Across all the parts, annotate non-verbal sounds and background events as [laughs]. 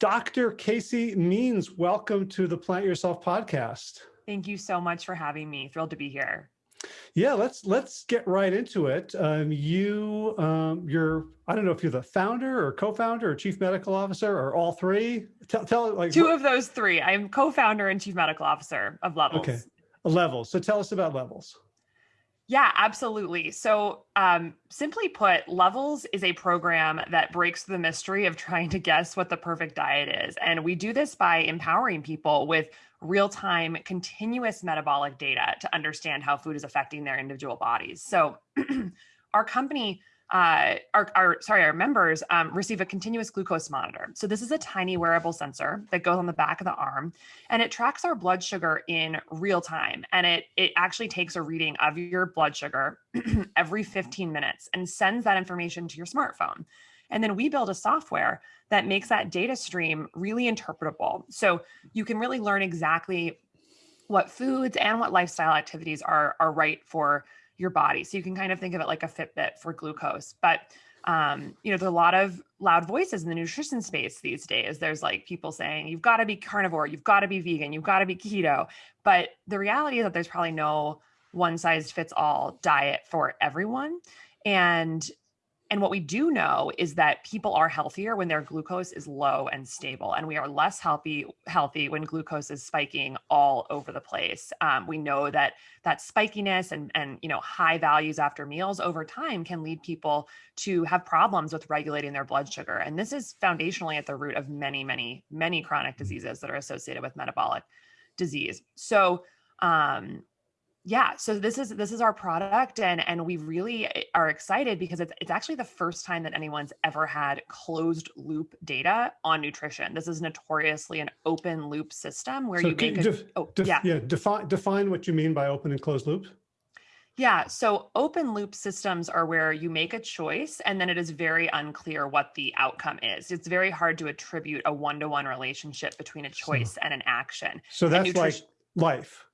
Dr. Casey Means, welcome to the Plant Yourself podcast. Thank you so much for having me. Thrilled to be here. Yeah, let's let's get right into it. Um, you, um, you're I don't know if you're the founder or co-founder or chief medical officer or all three. Tell, tell like two of those three. I'm co-founder and chief medical officer of Levels. Okay, Levels. So tell us about Levels. Yeah, absolutely. So um, simply put, Levels is a program that breaks the mystery of trying to guess what the perfect diet is. And we do this by empowering people with real-time continuous metabolic data to understand how food is affecting their individual bodies. So [clears throat] our company uh, our, our, sorry, our members um, receive a continuous glucose monitor. So this is a tiny wearable sensor that goes on the back of the arm and it tracks our blood sugar in real time. And it, it actually takes a reading of your blood sugar [clears throat] every 15 minutes and sends that information to your smartphone. And then we build a software that makes that data stream really interpretable. So you can really learn exactly what foods and what lifestyle activities are, are right for your body. So you can kind of think of it like a Fitbit for glucose. But um, you know, there's a lot of loud voices in the nutrition space these days. There's like people saying, you've got to be carnivore, you've got to be vegan, you've got to be keto. But the reality is that there's probably no one size fits all diet for everyone. And and what we do know is that people are healthier when their glucose is low and stable, and we are less healthy healthy when glucose is spiking all over the place. Um, we know that that spikiness and and you know high values after meals over time can lead people to have problems with regulating their blood sugar, and this is foundationally at the root of many many many chronic diseases that are associated with metabolic disease. So um, yeah so this is this is our product and and we really eh, are excited because it's it's actually the first time that anyone's ever had closed loop data on nutrition this is notoriously an open loop system where so you make a, def, oh, def, yeah. yeah define define what you mean by open and closed loop yeah, so open loop systems are where you make a choice and then it is very unclear what the outcome is. It's very hard to attribute a one to one relationship between a choice so, and an action. So that's like life.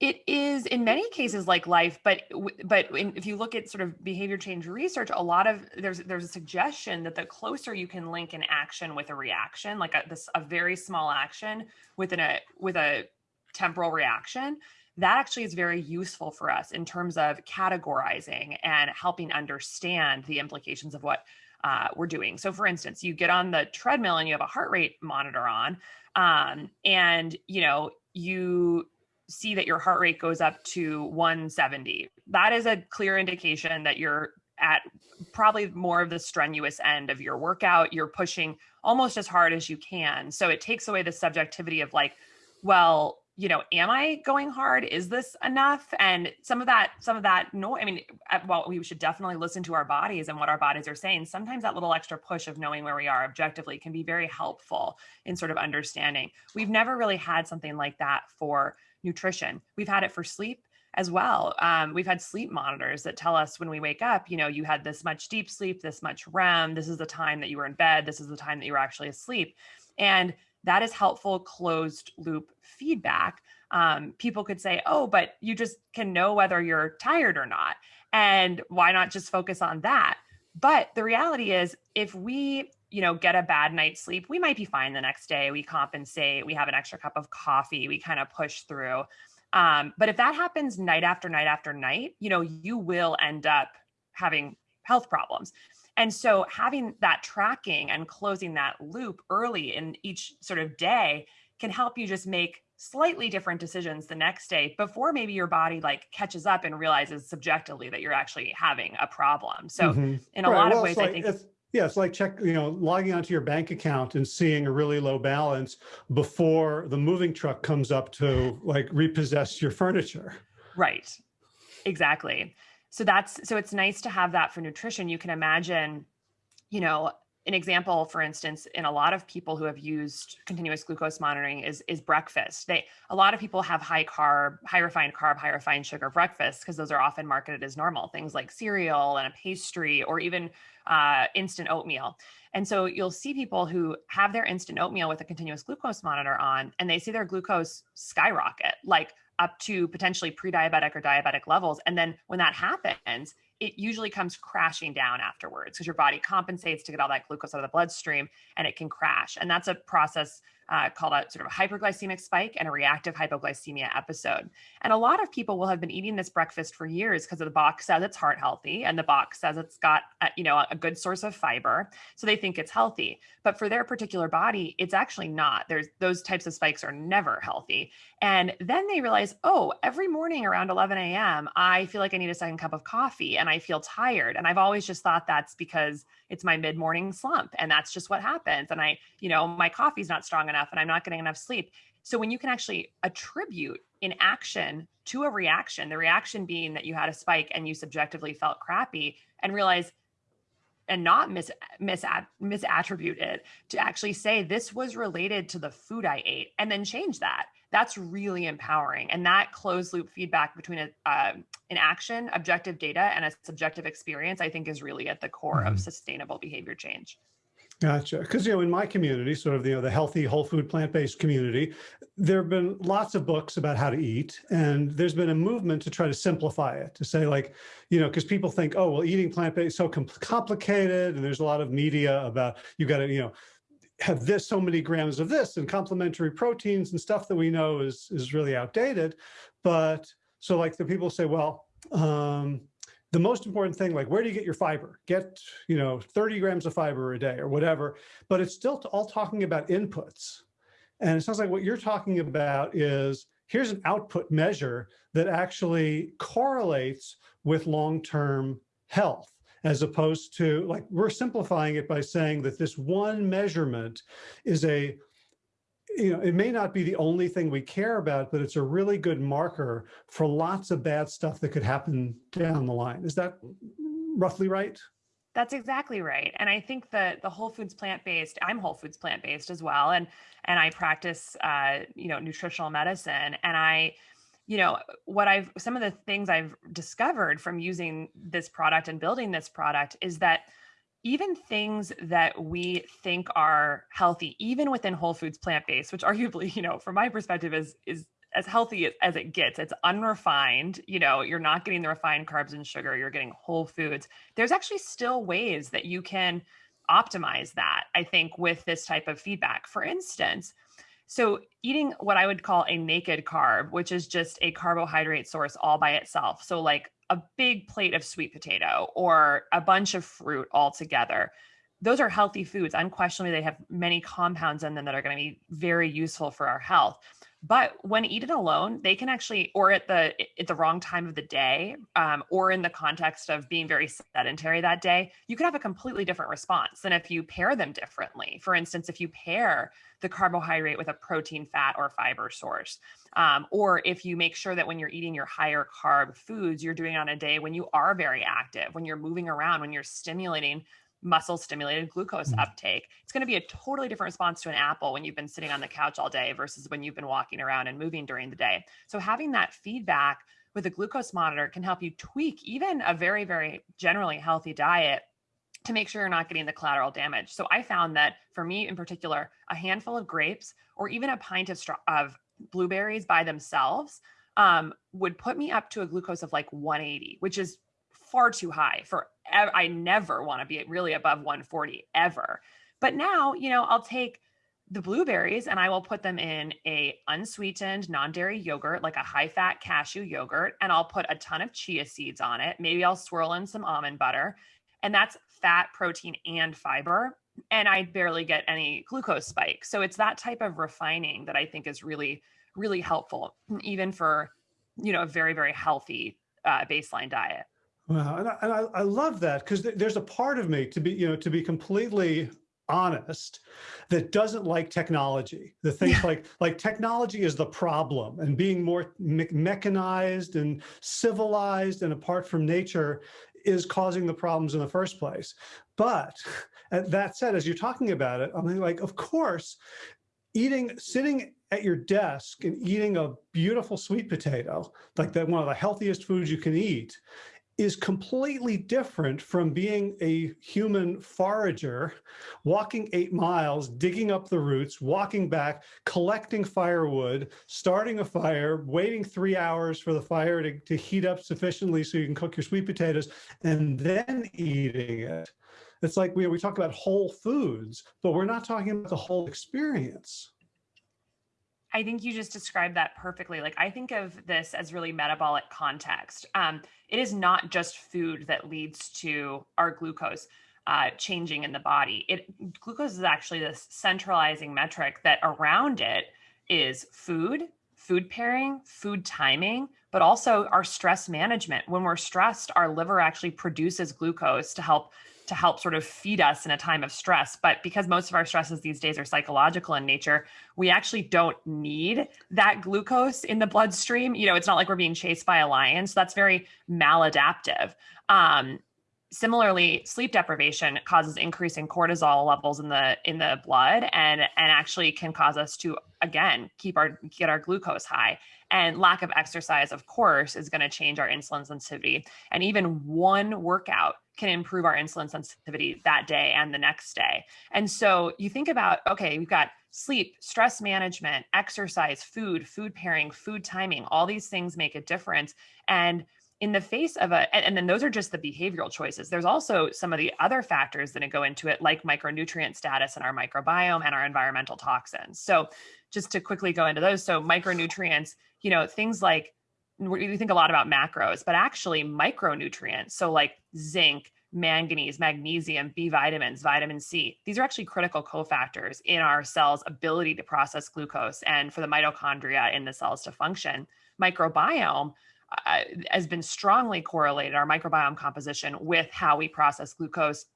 It is in many cases like life, but but in, if you look at sort of behavior change research, a lot of there's there's a suggestion that the closer you can link an action with a reaction, like a, this a very small action within a with a temporal reaction, that actually is very useful for us in terms of categorizing and helping understand the implications of what uh, we're doing. So, for instance, you get on the treadmill and you have a heart rate monitor on, um, and you know you see that your heart rate goes up to 170. That is a clear indication that you're at probably more of the strenuous end of your workout. You're pushing almost as hard as you can. So it takes away the subjectivity of like, well, you know, am I going hard? Is this enough? And some of that, some of that, no, I mean, uh, well, we should definitely listen to our bodies and what our bodies are saying. Sometimes that little extra push of knowing where we are objectively can be very helpful in sort of understanding. We've never really had something like that for nutrition. We've had it for sleep as well. Um, we've had sleep monitors that tell us when we wake up, you know, you had this much deep sleep, this much REM, this is the time that you were in bed, this is the time that you were actually asleep. And that is helpful closed loop feedback. Um, people could say, oh, but you just can know whether you're tired or not. And why not just focus on that? But the reality is, if we you know, get a bad night's sleep, we might be fine the next day. We compensate, we have an extra cup of coffee, we kind of push through. Um, but if that happens night after night after night, you know, you will end up having health problems. And so having that tracking and closing that loop early in each sort of day can help you just make slightly different decisions the next day before maybe your body like catches up and realizes subjectively that you're actually having a problem. So mm-hmm. in a right. lot well, of ways, like, I think yeah, it's like check, you know, logging onto your bank account and seeing a really low balance before the moving truck comes up to like repossess your furniture. Right. Exactly. So that's so it's nice to have that for nutrition. You can imagine, you know, an example, for instance, in a lot of people who have used continuous glucose monitoring is is breakfast. They a lot of people have high carb, high refined carb, high refined sugar breakfast because those are often marketed as normal things like cereal and a pastry or even uh, instant oatmeal. And so you'll see people who have their instant oatmeal with a continuous glucose monitor on, and they see their glucose skyrocket, like up to potentially pre-diabetic or diabetic levels. And then when that happens, it usually comes crashing down afterwards because your body compensates to get all that glucose out of the bloodstream and it can crash. And that's a process uh, called a sort of a hyperglycemic spike and a reactive hypoglycemia episode. And a lot of people will have been eating this breakfast for years because the box says it's heart healthy and the box says it's got a, you know a good source of fiber, so they think it's healthy. But for their particular body, it's actually not. There's those types of spikes are never healthy. And then they realize, oh, every morning around 11 a.m., I feel like I need a second cup of coffee and I feel tired. And I've always just thought that's because it's my mid morning slump and that's just what happens. And I, you know, my coffee's not strong enough and I'm not getting enough sleep. So when you can actually attribute an action to a reaction, the reaction being that you had a spike and you subjectively felt crappy and realize and not mis, mis misattribute it to actually say this was related to the food I ate and then change that. That's really empowering. And that closed loop feedback between a, uh, an action, objective data, and a subjective experience, I think is really at the core mm -hmm. of mm-hmm. sustainable behavior change. Gotcha. Because, you know, in my community, sort of, you know, the healthy, whole food, plant-based community, there have been lots of books about how to eat. And there's been a movement to try to simplify it, to say like, you know, because people think, oh, well, eating plant-based so complicated. And there's a lot of media about you got to, you know, have this so many grams of this and complementary proteins and stuff that we know is, is really outdated. But so like the people say, well, um, the most important thing, like where do you get your fiber? Get, you know, 30 grams of fiber a day or whatever, but it's still all talking about inputs. And it sounds like what you're talking about is here's an output measure that actually correlates with long-term health as opposed to like we're simplifying it by saying that this one measurement is a you know, it may not be the only thing we care about, but it's a really good marker for lots of bad stuff that could happen down the line. Is that roughly right? That's exactly right. And I think that the Whole Foods plant-based, I'm Whole Foods plant-based as well. And, and I practice, uh, you know, nutritional medicine and I, you know, what I've, some of the things I've discovered from using this product and building this product is that even things that we think are healthy, even within Whole Foods plant-based, which [laughs] arguably, you know, from my perspective is is as healthy as it gets. It's unrefined, you know, you're not getting the refined carbs and sugar, you're getting whole foods. There's actually still ways that you can optimize that, I think, with this type of feedback. For instance, so eating what I would call a naked carb, which is just a carbohydrate source all by itself. So like a big plate of sweet potato or a bunch of fruit all together. Those are healthy foods. Unquestionably, they have many compounds in them that are going to be very useful for our health. But when eaten alone, they can actually, or at the at the wrong time of the day, um, or in the context of being very sedentary that day, you could have a completely different response than if you pair them differently. For instance, if you pair the carbohydrate with a protein, fat, or fiber source, um, or if you make sure that when you're eating your higher carb foods, you're doing on a day when you are very active, when you're moving around, when you're stimulating muscle stimulated glucose mm. uptake. It's going to be a totally different response to an apple when you've been sitting on the couch all day versus when you've been walking around and moving during the day. So having that feedback with a glucose monitor can help you tweak even a very, very generally healthy diet to make sure you're not getting the collateral damage. So I found that for me in particular, a handful of grapes or even a pint of, of blueberries by themselves um, would put me up to a glucose of like 180, which is far too high for I never want to be really above 140 ever. But now, you know, I'll take the blueberries and I will put them in a unsweetened non-dairy yogurt, like a high fat cashew yogurt, and I'll put a ton of chia seeds on it. Maybe I'll swirl in some almond butter and that's fat, protein, and fiber. And I barely get any glucose spike. So it's that type of refining that I think is really, really helpful, even for, you know, a very, very healthy uh, baseline diet. Wow, and I, and I, I love that because th there's a part of me to be, you know, to be completely honest that doesn't like technology the things yeah. like like technology is the problem and being more me mechanized and civilized and apart from nature is causing the problems in the first place but that said as you're talking about it i'm like of course eating sitting at your desk and eating a beautiful sweet potato like that one of the healthiest foods you can eat is completely different from being a human forager, walking eight miles, digging up the roots, walking back, collecting firewood, starting a fire, waiting three hours for the fire to, to heat up sufficiently so you can cook your sweet potatoes, and then eating it. It's like we, we talk about whole foods, but we're not talking about the whole experience. I think you just described that perfectly. Like I think of this as really metabolic context. Um, it is not just food that leads to our glucose uh, changing in the body. It glucose is actually this centralizing metric that around it is food, food pairing, food timing, but also our stress management. When we're stressed, our liver actually produces glucose to help to help sort of feed us in a time of stress. But because most of our stresses these days are psychological in nature, we actually don't need that glucose in the bloodstream. You know, it's not like we're being chased by a lion. So that's very maladaptive. Um, similarly sleep deprivation causes increasing cortisol levels in the in the blood and and actually can cause us to again keep our get our glucose high and lack of exercise of course is going to change our insulin sensitivity. And even one workout can improve our insulin sensitivity that day and the next day. And so you think about okay we've got sleep stress management exercise food food pairing food timing all these things make a difference. And in the face of a and, and, then those are just the behavioral choices. There's also some of the other factors that go into it like micronutrient status and our microbiome and our environmental toxins. So just to quickly go into those so micronutrients you know things like we think a lot about macros but actually micronutrients so like zinc manganese magnesium b vitamins vitamin c these are actually critical cofactors in our cells ability to process glucose and for the mitochondria in the cells to function. Microbiome uh, has been strongly correlated, our microbiome composition, with how we process glucose,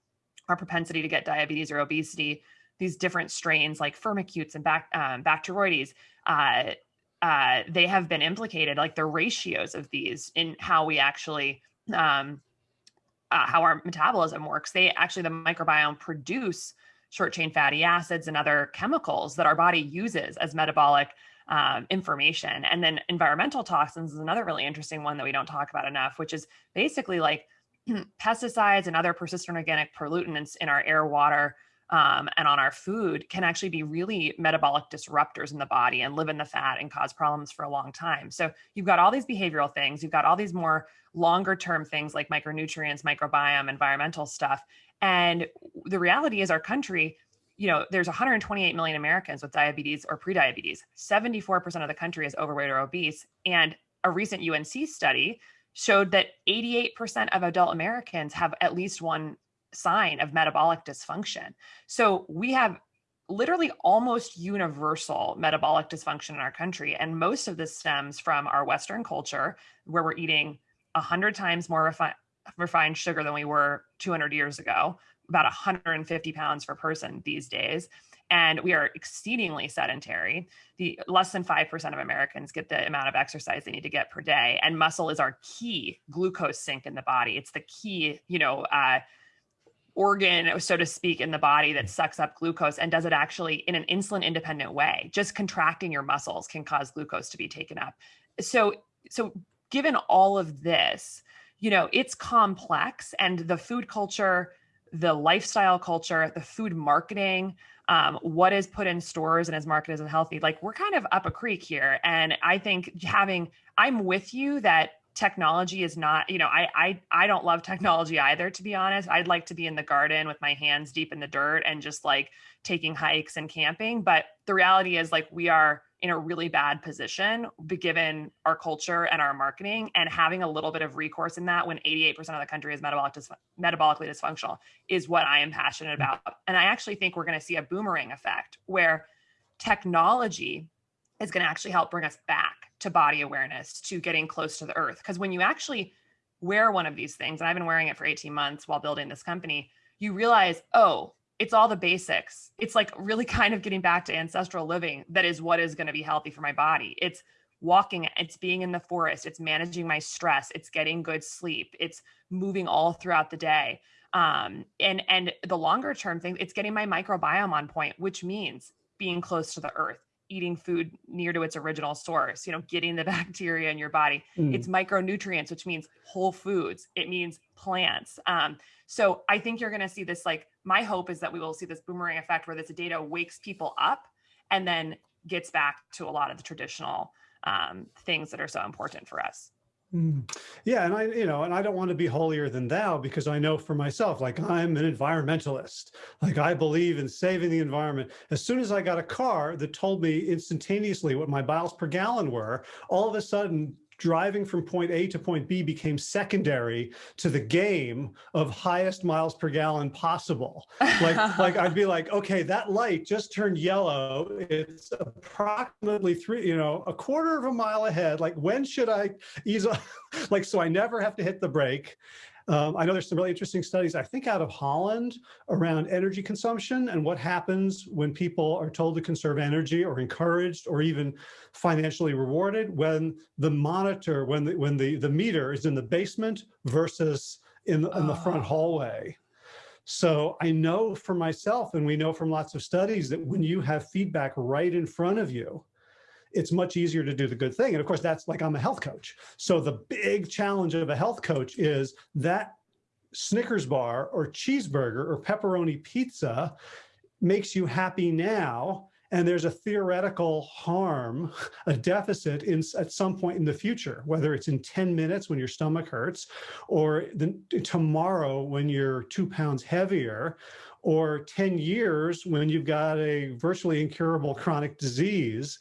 our propensity to get diabetes or obesity, these different strains like firmicutes and um, Bacteroides, uh, uh, they have been implicated, like the ratios of these in how we actually, um, uh, how our metabolism works. They actually, the microbiome produce short chain fatty acids and other chemicals that our body uses as metabolic um, information. And then environmental toxins is another really interesting one that we don't talk about enough, which is basically like [clears throat] pesticides and other persistent organic pollutants in our air, water, um, and on our food can actually be really metabolic disruptors in the body and live in the fat and cause problems for a long time. So you've got all these behavioral things, you've got all these more longer term things like micronutrients, microbiome, environmental stuff. And the reality is, our country you know, there's 128 million Americans with diabetes or prediabetes. 74% of the country is overweight or obese. And a recent UNC study showed that 88% of adult Americans have at least one sign of metabolic dysfunction. So we have literally almost universal metabolic dysfunction in our country. And most of this stems from our Western culture, where we're eating 100 times more refi- refined sugar than we were 200 years ago about 150 pounds per person these days and we are exceedingly sedentary. The less than 5% of americans get the amount of exercise they need to get per day and muscle is our key glucose sink in the body. It's the key you know uh, organ so to speak in the body that sucks up glucose and does it actually in an insulin independent way. Just contracting your muscles can cause glucose to be taken up. So so given all of this you know it's complex and the food culture the lifestyle culture, the food marketing, um, what is put in stores and is marketed as healthy. Like we're kind of up a creek here. And I think having, I'm with you that technology is not, you know, I I I don't love technology either, to be honest. I'd like to be in the garden with my hands deep in the dirt and just like taking hikes and camping. But the reality is like we are in a really bad position given our culture and our marketing and having a little bit of recourse in that when 88% of the country is metabolic dis- metabolically dysfunctional is what I am passionate mm. about. And I actually think we're going to see a boomerang effect where technology is going to actually help bring us back to body awareness, to getting close to the earth. Because when you actually wear one of these things, and I've been wearing it for 18 months while building this company, you realize, oh, it's all the basics. It's like really [laughs] kind of getting back to ancestral living. That is what is going to be healthy for my body. It's walking, it's being in the forest, it's managing my stress, it's getting good sleep, it's moving all throughout the day. Um, and and the longer term thing, it's getting my microbiome on point, which means being close to the earth, eating food near to its original source, you know, getting the [laughs] bacteria in your body. Mm. It's micronutrients, which means whole foods. It means plants. Um, so I think you're going to see this. Like my hope is that we will see this boomerang effect where this data wakes people up and then gets back to a lot of the traditional um, things that are so important for us. Mm. Yeah, and I, you know, and I don't want to be holier than thou because I know for myself, like I'm an environmentalist. Like I believe in saving the environment. As soon as I got a car that told me instantaneously what my miles per gallon were, all of a sudden driving from point A to point B became secondary to the game of highest miles per gallon possible. Like, [laughs] like I'd be like, okay, that light just turned yellow. It's approximately three, you know, a quarter of a mile ahead. Like, when should I ease up? [laughs] like, so I never have to hit the brake. Um, I know there's some really interesting studies, I think out of Holland around energy consumption and what happens when people are told to conserve energy or encouraged or even financially rewarded when the monitor, when the, when the, the meter is in the basement versus in the, in the front Oh. hallway. So I know for myself, and we know from lots of studies that when you have feedback right in front of you, it's much easier to do the good thing. And of course, that's like I'm a health coach. So the big challenge of a health coach is that Snickers bar or cheeseburger or pepperoni pizza makes you happy now. And there's a theoretical harm, a deficit in, at some point in the future, whether it's in 10 minutes when your stomach hurts, or the, tomorrow when you're two pounds heavier, or 10 years when you've got a virtually incurable chronic disease.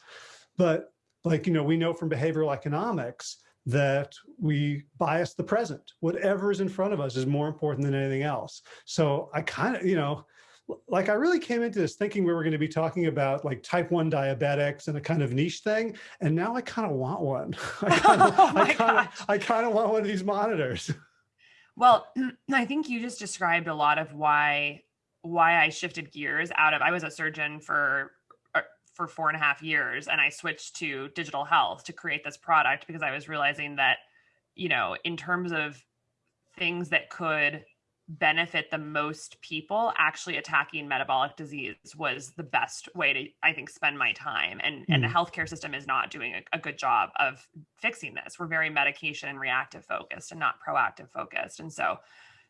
But like, you know, we know from behavioral economics that we bias the present. Whatever is in front of us is more important than anything else. So I kind of, you know, like I really came into this thinking we were going to be talking about like type 1 diabetics and a kind of niche thing. And now I kind of want one. [laughs] I kind of, [laughs] Oh I kind of, I kind of want one of these monitors. [laughs] Well, [clears throat] I think you just described a lot of why why I shifted gears out of I was a surgeon for for four and a half years and I switched to digital health to create this product because I was realizing that, you know, in terms of things that could benefit the most people actually attacking metabolic disease was the best way to i think spend my time. And and the Mm. healthcare system is not doing a, a good job of fixing this. We're very medication and reactive focused and not proactive focused. And so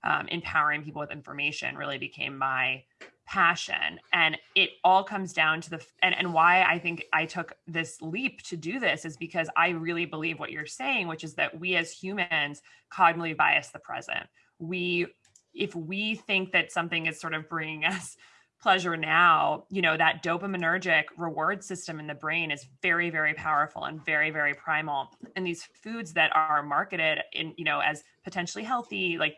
um, empowering people with information really became my passion and it all comes down to the and, and why i think i took this leap to do this is because i really believe what you're saying which is that we as humans cognitively bias the present. We if we think that something is sort of bringing [laughs] us pleasure now you know that dopaminergic reward system in the brain is very very powerful and very very primal. And these foods that are marketed in you know as potentially healthy like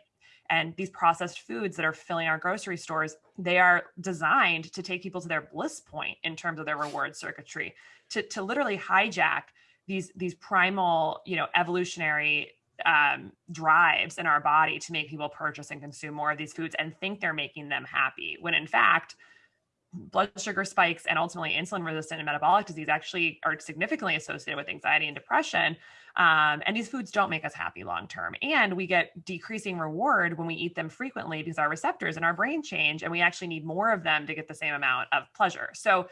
and these processed foods that are filling our grocery stores they are designed to take people to their bliss point in terms of their reward circuitry to, to literally hijack these these primal you know evolutionary um, drives in our body to make people purchase and consume more of these foods and think they're making them happy when in fact blood sugar spikes and ultimately insulin resistant and metabolic disease actually are significantly associated with anxiety and depression um, and these foods don't make us happy long term. And we get decreasing reward when we eat them frequently because our receptors in our brain change and we actually need more of them to get the same amount of pleasure. So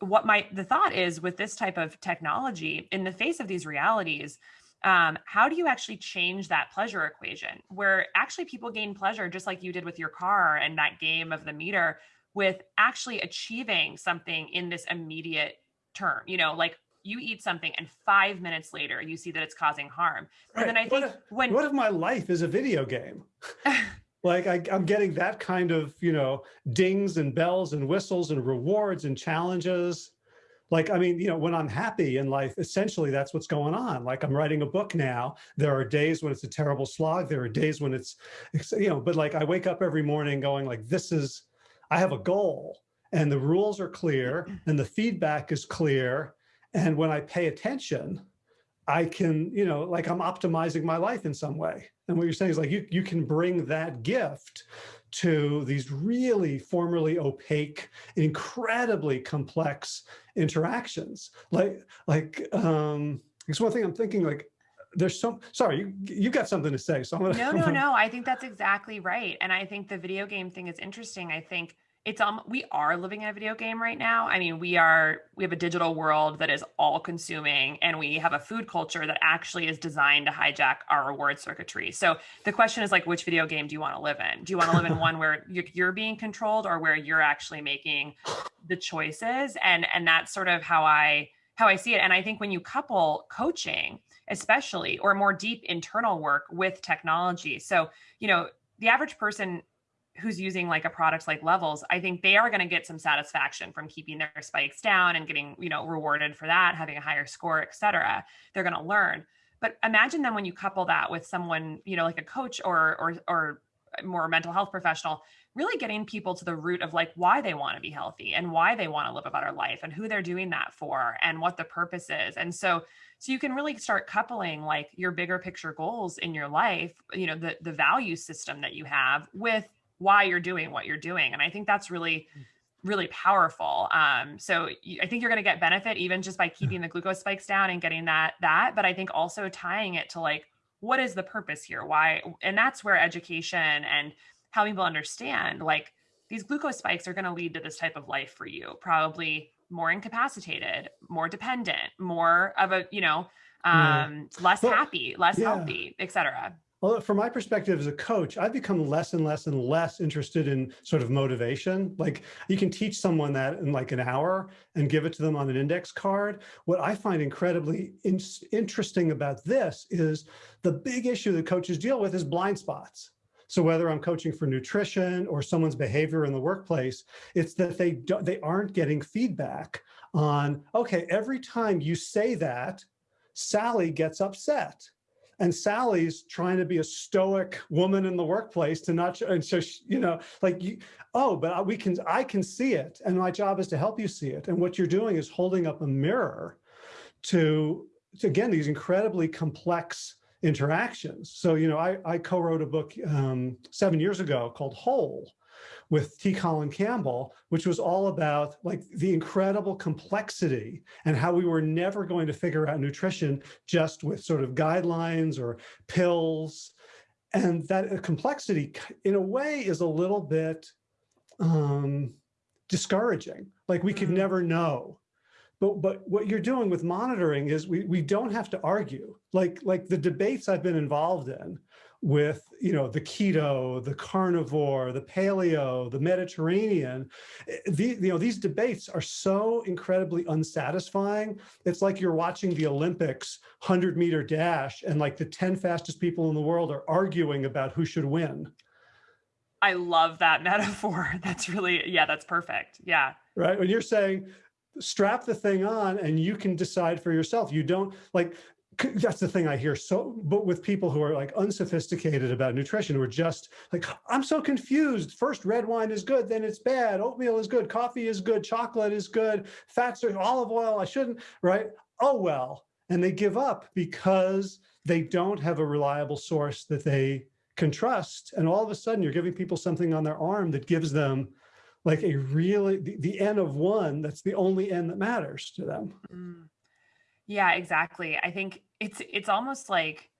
what my the thought is with this type of technology in the face of these realities um, how do you actually change that pleasure equation where actually people gain pleasure just like you did with your car and that game of the meter with actually achieving something in this immediate term? You know like you eat something and five minutes later you see that it's causing harm and then i Right. What think if- when What if my life is a video game? [laughs] like I, I'm getting that kind of, you know, dings and bells and whistles and rewards and challenges. Like, I mean, you know, when I'm happy in life, essentially that's what's going on. Like I'm writing a book now. There are days when it's a terrible slog. There are days when it's, you know, but like I wake up every morning going like, this is, I have a goal and the rules are clear [clears throat] and the feedback is clear. And when I pay attention, I can, you know, like I'm optimizing my life in some way. And what you're saying is like you you can bring that gift to these really formerly opaque, incredibly complex interactions. Like like um it's one thing I'm thinking like there's some sorry, you you got something to say. So I'm gonna no [laughs] no no i think that's exactly right and i think the video game thing is interesting i think it's um we are living in a video game right now. I mean, we are we have a digital world that is all consuming and we have a food culture that actually is designed to hijack our reward circuitry. So the question is like which video game do you want to live in? Do you want to live in [laughs] one where you're, you're being controlled or where you're actually making the choices? And and that's sort of how I how I see it. And I think when you couple coaching, especially or more deep internal work with technology. So, you know, the average person who's using like a product like levels i think they are going to get some satisfaction from keeping their spikes down and getting you know rewarded for that having a higher score et cetera. They're going to learn. But imagine then when you couple that with someone you know like a coach or or or more mental health professional really getting people to the root of like why they want to be healthy and why they want to live a better life and who they're doing that for and what the purpose is. And so so you can really start coupling like your bigger picture goals in your life you know the the value system that you have with why you're doing what you're doing. And I think that's really, mm. really powerful. Um, so I think you're going to get benefit even just by keeping the glucose spikes down and getting that, that, but I think also tying it to like, what is the purpose here? Why? And that's where education and helping people understand like these glucose spikes are going to lead to this type of life for you, probably more incapacitated, more dependent, more of a, you know, um, yeah. less happy, less yeah. healthy, etc. Well, from my perspective as a coach, I've become less and less and less interested in sort of motivation. Like you can teach someone that in like an hour and give it to them on an index card. What I find incredibly in interesting about this is the big issue that coaches deal with is blind spots. So whether I'm coaching for nutrition or someone's behavior in the workplace, it's that they don't, they aren't getting feedback on, okay, every time you say that, Sally gets upset and Sally's trying to be a stoic woman in the workplace to not, and so, she, you know, like, you, oh, but we can, I can see it. And my job is to help you see it. And what you're doing is holding up a mirror to, to again, these incredibly complex interactions. So, you know, I, I co-wrote a book um, seven years ago called Whole, with T. Colin Campbell, which was all about like the incredible complexity and how we were never going to figure out nutrition just with sort of guidelines or pills. And that complexity in a way is a little bit um, discouraging. Like we could mm-hmm. never know. But, but what you're doing with monitoring is we, we don't have to argue. Like, like the debates I've been involved in with you know the keto the carnivore the paleo the mediterranean eh, the, you know these debates are so incredibly unsatisfying. It's like you're watching the olympics 100 meter dash and like the 10 fastest people in the world are arguing about who should win. I love that [laughs] metaphor. That's really yeah that's perfect. Yeah. Right? When you're saying strap the thing on and you can decide for yourself. You don't like that's the thing I hear so, but with people who are like unsophisticated about nutrition, who are just like, I'm so confused. First red wine is good, then it's bad. Oatmeal is good, coffee is good, chocolate is good, fats are olive oil, I shouldn't, right? Oh, well. And they give up because they don't have a reliable source that they can trust. And all of a sudden you're giving people something on their arm that gives them like a really, the, the of one, that's the only N that matters to them. Mm. Yeah, exactly. I think it's it's almost like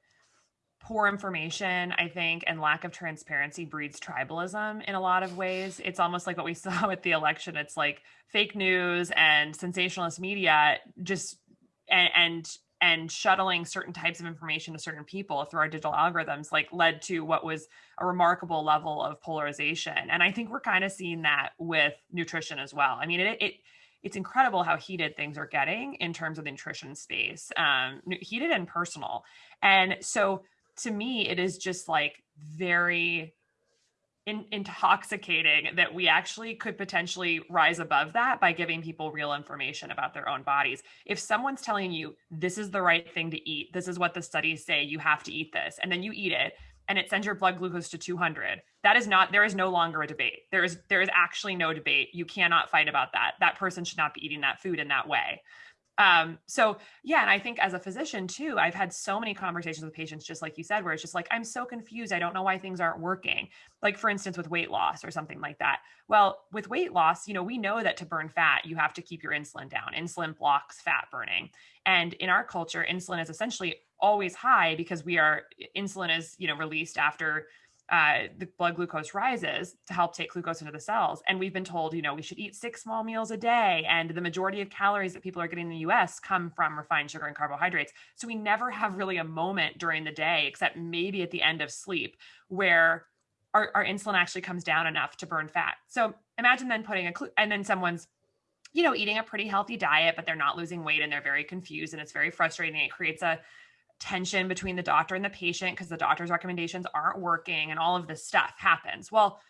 poor information, I think, and lack of transparency breeds tribalism in a lot of ways. It's almost like what we [laughs] saw with the election. It's like fake news and sensationalist media just and and, and shuttling certain types of information to certain people through our digital algorithms like led to what was a remarkable level of polarization. And I think we're kind of seeing that with nutrition as well. I mean, it, it it's incredible how heated things are getting in terms of the nutrition space, um, heated and personal. And so to me, it is just like very in, intoxicating that we actually could potentially rise above that by giving people real information about their own bodies. If someone's telling you this is the right thing to eat, this is what the studies say, you have to eat this, and then you eat it, and it sends your blood glucose to 200 that is not there is no longer a debate. There is there is actually no debate. You cannot fight about that. That person should not be eating that food in that way um, so yeah, and I think as a physician too, I've had so many conversations with patients, just like you said, where it's just like, I'm so confused. I don't know why things aren't working. Like for instance, with weight loss or something like that. Well, with weight loss, you know, we know that to burn fat, you have to keep your insulin down. Insulin blocks fat burning. And in our culture, insulin is essentially always high because we are insulin is, you know, released after uh, the blood glucose rises to help take glucose into the cells. And we've been told, you know, we should eat six small meals a day. And the majority of calories that people are getting in the US come from refined sugar and carbohydrates. So we never have really a moment during the day, except maybe at the end of sleep, where our, our insulin actually comes down enough to burn fat. So imagine then putting a, and then someone's you know, eating a pretty healthy diet, but they're not losing weight and they're very confused and it's very frustrating. It creates a tension between the doctor and the patient because the doctor's recommendations aren't working and all of this stuff happens. Well,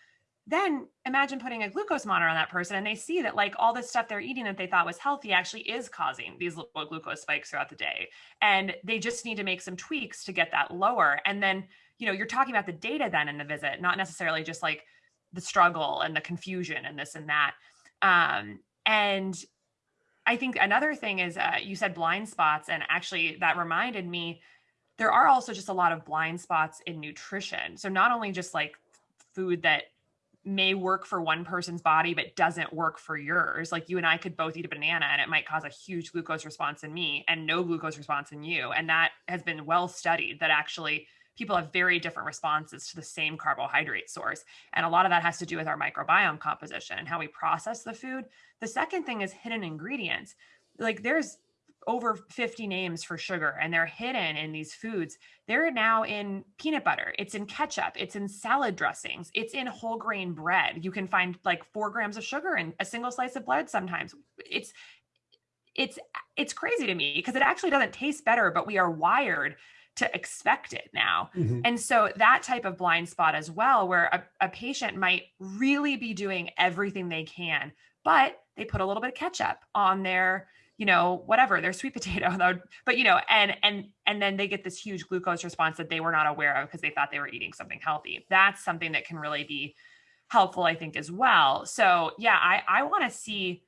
then imagine putting a glucose monitor on that person and they see that like all this stuff they're eating that they thought was healthy actually is causing these little glucose spikes throughout the day. And they just need to make some tweaks to get that lower. And then, you know, you're talking about the data then in the visit, not necessarily just like the struggle and the confusion and this and that. Um, and I think another thing is uh, you said blind spots, and actually that reminded me there are also just a lot of blind spots in nutrition. So not only just like food that may work for one person's body but doesn't work for yours. Like you and I could both eat a banana and it might cause a huge glucose response in me and no glucose response in you. And that has been well studied that actually people have very different responses to the same carbohydrate source. And a lot of that has to do with our microbiome composition and how we process the food. The second thing is hidden ingredients. Like there's over 50 names for sugar and they're hidden in these foods. They're now in peanut butter, it's in ketchup, it's in salad dressings, it's in whole grain bread. You can find like four grams of sugar in a single slice of bread sometimes. It's it's it's crazy to me because it actually doesn't taste better, but we are wired to expect it now. Mm-hmm. And so that type of blind spot as well, where a, a patient might really be doing everything they can, but they put a little bit of ketchup on their you know whatever their sweet [laughs] potato but you know and and and then they get this huge glucose response that they were not aware of because they thought they were eating something healthy that's something that can really be helpful i think as well so yeah i i want to see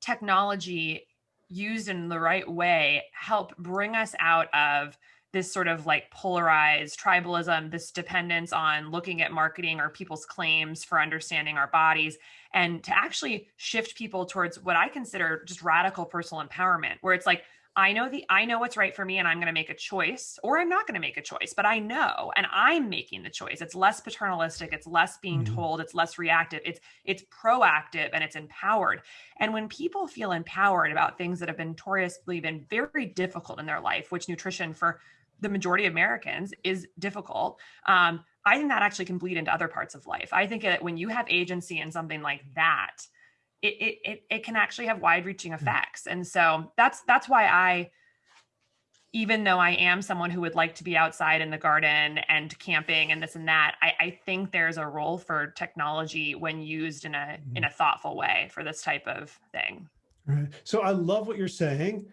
technology used in the right way help bring us out of this sort of like polarized tribalism, this dependence on looking at marketing or people's claims for understanding our bodies, and to actually shift people towards what I consider just radical personal empowerment, where it's like, I know the I know what's right for me and I'm going to make a choice or I'm not going to make a choice, but I know and I'm making the choice. It's less paternalistic, it's less being mm-hmm. told, it's less reactive. It's it's proactive and it's empowered. And when people feel empowered about things that have been notoriously been very difficult in their life, which nutrition for the majority of Americans is difficult. Um, I think that actually can bleed into other parts of life. I think that when you have agency in something like that, it it it, it can actually have wide reaching mm. effects. And so that's that's why I even though I am someone who would like to be outside in the garden and camping and this and that, I, I think there's a role for technology when used in a in mm. a thoughtful way for this type of thing. Right. So I love what you're saying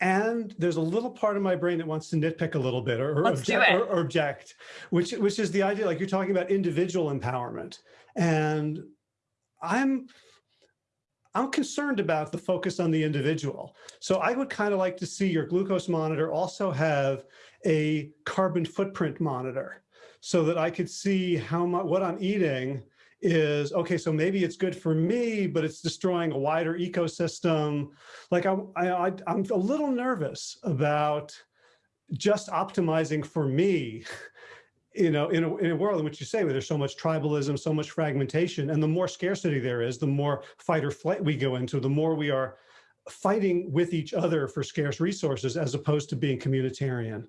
and there's a little part of my brain that wants to nitpick a little bit or, object, or, or object, which which is the idea, like you're talking about individual empowerment. And I'm I'm concerned about the focus on the individual. So I would kind of like to see your glucose monitor also have a carbon footprint monitor so that I could see how much what I'm eating is, okay, so maybe it's good for me, but it's destroying a wider ecosystem. Like I'm, I, I'm a little nervous about just optimizing for me, [laughs] you know, in a, in a world in which you say where there's so much tribalism, so much fragmentation, and the more scarcity there is, the more fight or flight we go into, the more we are fighting with each other for scarce resources as opposed to being communitarian.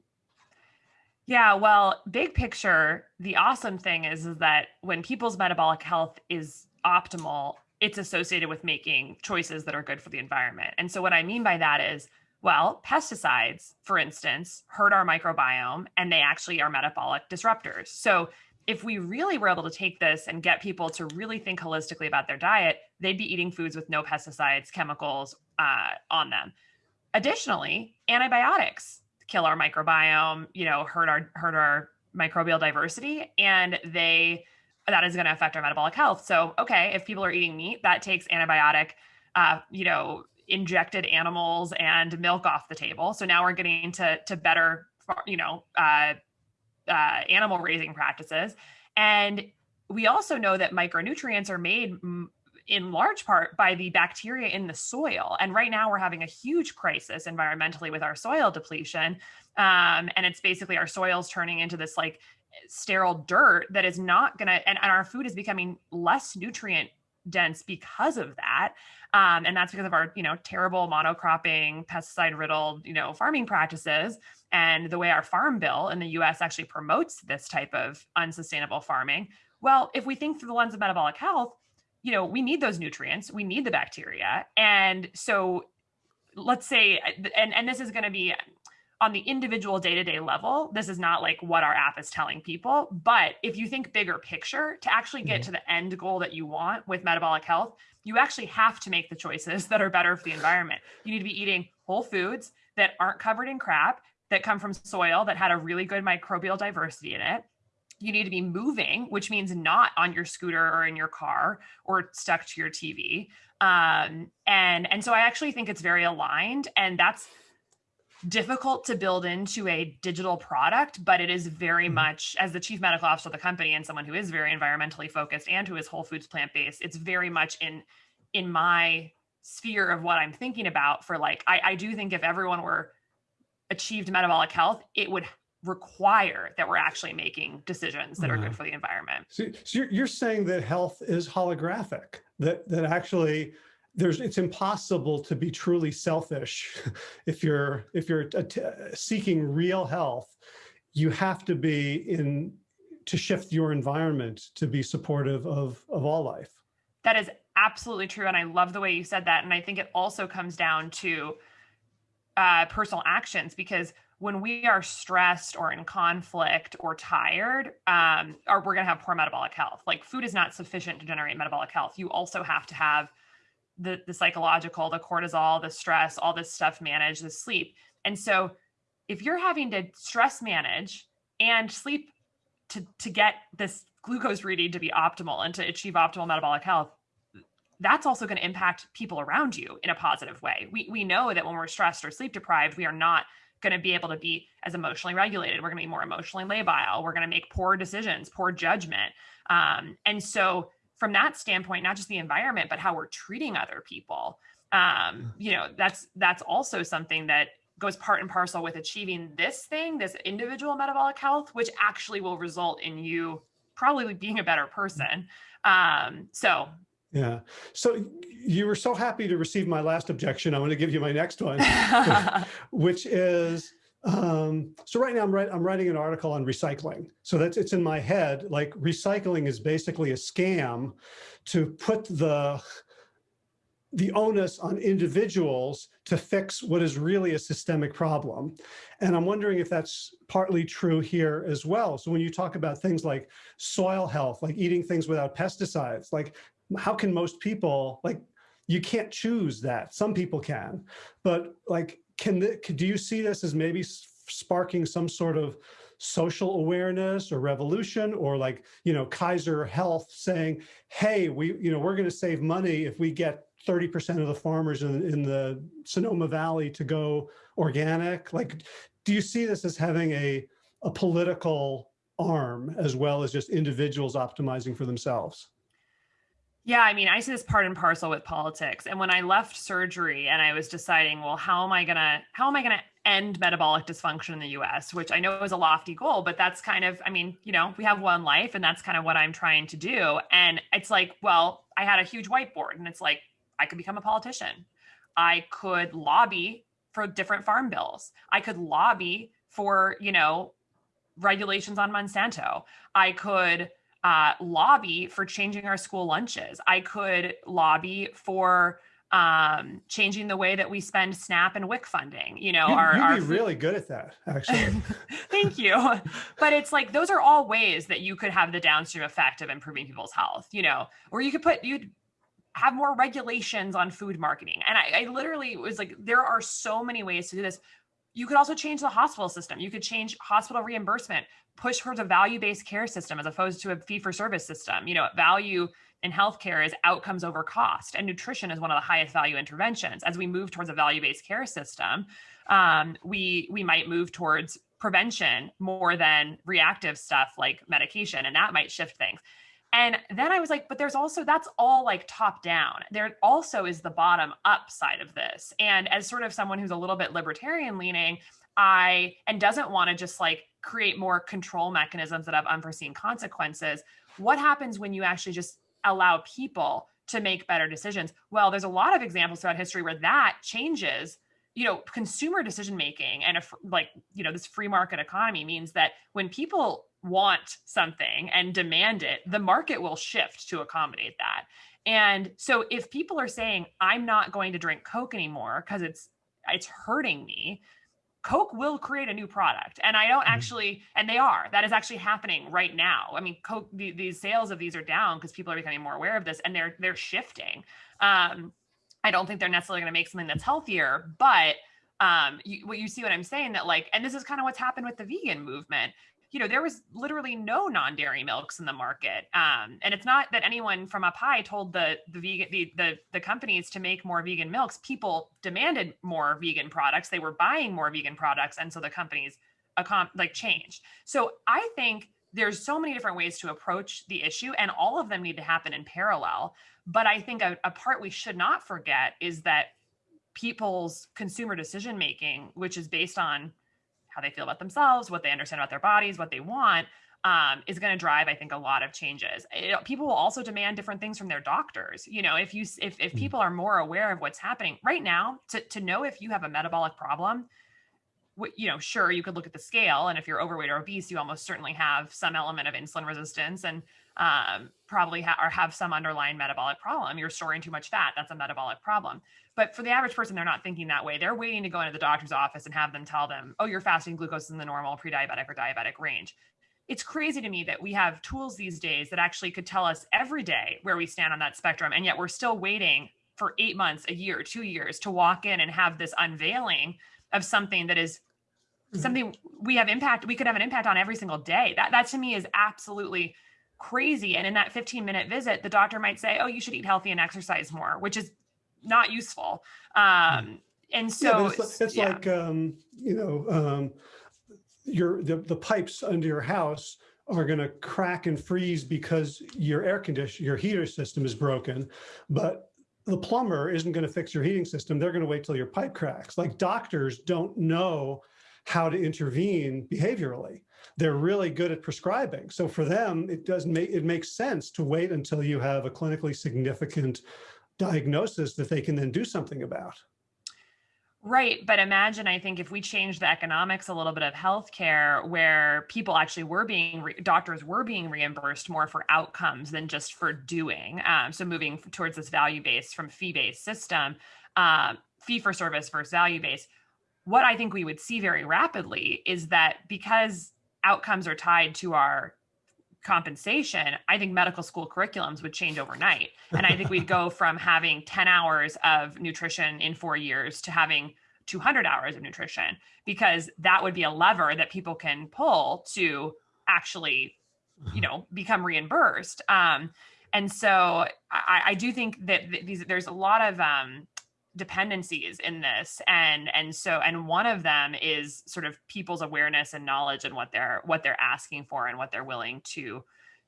Yeah, well, big picture, the awesome thing is, is that when people's metabolic health is optimal, it's associated with making choices that are good for the environment. And so what I mean by that is, well, pesticides, for instance, hurt our microbiome and they actually are metabolic disruptors. So if we really were able to take this and get people to really think holistically about their diet, they'd be eating foods with no pesticides, chemicals uh, on them. Additionally, antibiotics kill our microbiome, you know, hurt our hurt our microbial diversity, and they that is going to affect our metabolic health. So, okay, if people are eating meat, that takes antibiotic, uh, you know, injected animals and milk off the table. So now we're getting to to better, you know, uh, uh, animal raising practices, and we also know that micronutrients are made in large part by the bacteria in the soil. And right now we're having a huge crisis environmentally with our soil depletion. Um, and it's basically our soils turning into this like sterile dirt that is not going to, and, and our food is becoming less nutrient dense because of that. Um, and that's because of our, you know, terrible monocropping, pesticide riddled, you know, farming practices and the way our farm bill in the US actually promotes this type of unsustainable farming. Well, if we think through the lens of metabolic health, you know, we need those nutrients, we need the bacteria. And so let's say, and, and this is going to be on the individual day-to-day level this is not like what our app is telling people but if you think bigger picture to actually get mm-hmm. to the end goal that you want with metabolic health you actually have to make the choices that are better for the environment you need to be eating whole foods that aren't covered in crap that come from soil that had a really good microbial diversity in it you need to be moving which means not on your scooter or in your car or stuck to your tv um, and and so i actually think it's very aligned and that's difficult to build into a digital product, but it is very mm-hmm. much as the chief medical officer of the company and someone who is very environmentally focused and who is whole foods plant based. It's very much in in my sphere of what I'm thinking about. For like, I, I do think if everyone were achieved metabolic health, it would require that we're actually making decisions that are good for the environment. So, so you're, you're saying that health is holographic, that that actually there's it's impossible to be truly selfish [laughs] if you're if you're seeking real health. You have to be in to shift your environment to be supportive of of all life. That is absolutely true and i love the way you said that and i think it also comes down to uh, personal actions because when we are stressed or in conflict or tired, um, or we're going to have poor metabolic health. Like food is not sufficient to generate metabolic health. You also have to have the, the psychological, the cortisol, the stress, all this stuff manage the sleep. And so if you're having to stress manage and sleep to, to get this glucose reading to be optimal and to achieve optimal metabolic health, that's also going to impact people around you in a positive way. We, we know that when we're stressed or sleep deprived, we are not going to be able to be as emotionally regulated. We're going to be more emotionally labile. We're going to make poor decisions, poor judgment. Um, and so from that standpoint, not just the environment, but how we're treating other people. Um, you know, that's that's also something that goes part and parcel with achieving this thing, this individual metabolic health, which actually will result in you probably being a better person. Um, so yeah. So you were so happy to receive my last objection. I want to give you my next one, [laughs] which is um, so right now I'm, write, I'm writing an article on recycling. So that's it's in my head, like recycling is basically a scam to put the the onus on individuals to fix what is really a systemic problem. And I'm wondering if that's partly true here as well. So when you talk about things like soil health, like eating things without pesticides, like how can most people, like you can't choose that. Some people can, but like can the, do you see this as maybe sparking some sort of social awareness or revolution or like, you know, Kaiser Health saying, hey, we, you know, we're going to save money if we get 30% of the farmers in, in the Sonoma Valley to go organic. Like, do you see this as having a, a political arm as well as just individuals optimizing for themselves? Yeah, I mean, I see this part and parcel with politics. And when I left surgery and I was deciding, well, how am I gonna how am I gonna end metabolic dysfunction in the US, which I know is a lofty goal, but that's kind of, I mean, you know, we have one life and that's kind of what I'm trying to do. And it's like, well, I had a huge whiteboard and it's like, I could become a politician. I could lobby for different farm bills. I could lobby for, you know, regulations on Monsanto. I could uh, lobby for changing our school lunches. I could lobby for um, changing the way that we spend SNAP and WIC funding. You know, you, our, you'd our be really good at that, actually. [laughs] Thank you. But it's like those are all ways that you could have the downstream effect of improving people's health. You know, or you could put you'd have more regulations on food marketing. And I, I literally was like, there are so many ways to do this. You could also change the hospital system. You could change hospital reimbursement, push towards a value-based care system as opposed to a fee-for-service system. You know, value in healthcare is outcomes over cost, and nutrition is one of the highest value interventions. As we move towards a value-based care system, um, we we might move towards prevention more than reactive stuff like medication, and that might shift things. And then I was like, but there's also, that's all like top down. There also is the bottom up side of this. And as sort of someone who's a little bit libertarian leaning, I, and doesn't want to just like create more control mechanisms that have unforeseen consequences, what happens when you actually just allow people to make better decisions? Well, there's a lot of examples throughout history where that changes you know consumer decision making and a, like you know this free market economy means that when people want something and demand it, the market will shift to accommodate that. And so if people are saying, I'm not going to drink Coke anymore because it's it's hurting me, Coke will create a new product. And I don't mm-hmm. actually, and they are, that is actually happening right now. I mean, Coke, the, these sales of these are down because people are becoming more aware of this and they're they're shifting. Um, I don't think they're necessarily going to make something that's healthier, but um, you, what you see what I'm saying that like, and this is kind of what's happened with the vegan movement you know, there was literally no non-dairy milks in the market. Um, and it's not that anyone from up high told the the vegan the, the the companies to make more vegan milks. People demanded more vegan products. They were buying more vegan products, and so the companies like changed. So I think there's so many different ways to approach the issue, and all of them need to happen in parallel. But I think a, a part we should not forget is that people's consumer decision making, which is based on how they feel about themselves, what they understand about their bodies, what they want, um, is going to drive, I think, a lot of changes. It, people will also demand different things from their doctors. You know, if you if if hmm. people are more aware of what's happening right now, to to know if you have a metabolic problem, you know, sure you could look at the scale, and if you're overweight or obese, you almost certainly have some element of insulin resistance, and um, probably ha- or have some underlying metabolic problem. You're storing too much fat. That's a metabolic problem. But for the average person, they're not thinking that way. They're waiting to go into the doctor's office and have them tell them, oh, your fasting glucose is in the normal pre-diabetic or diabetic range. It's crazy to me that we have tools these days that actually could tell us every day where we stand on that spectrum. And yet we're still waiting for eight months, a year, two years to walk in and have this unveiling of something that is mm-hmm. something we have impact we could have an impact on every single day that that to me is absolutely crazy. And in that 15 minute visit, the doctor might say, oh, you should eat healthy and exercise more, which is not useful. Um, and so yeah, it's, it's yeah. like, um, you know, um, your the, the pipes under your house are going to crack and freeze because your air condition, your heater system is broken, but the plumber isn't going to fix your heating system. They're going to wait till your pipe cracks. Like doctors don't know how to intervene behaviorally they're really good at prescribing. So for them, it does make it makes sense to wait until you have a clinically significant diagnosis that they can then do something about. Right. But imagine, I think, if we change the economics a little bit of healthcare, where people actually were being, doctors were being reimbursed more for outcomes than just for doing. Um, so moving towards this value based from fee based system, um, fee for service versus value based. What I think we would see very rapidly is that because outcomes are tied to our compensation, I think medical school curriculums would change overnight. And I think we'd go [laughs] from having 10 hours of nutrition in four years to having 200 hours of nutrition, because that would be a lever that people can pull to actually, you know, [laughs] become reimbursed. Um, and so I, I do think that these, there's a lot of um, dependencies in this and and so and one of them is sort of people's awareness and knowledge and what they're what they're asking for and what they're willing to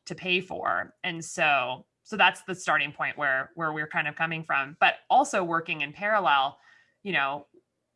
to pay for. And so so that's the starting point where where we're kind of coming from. But also working in parallel you know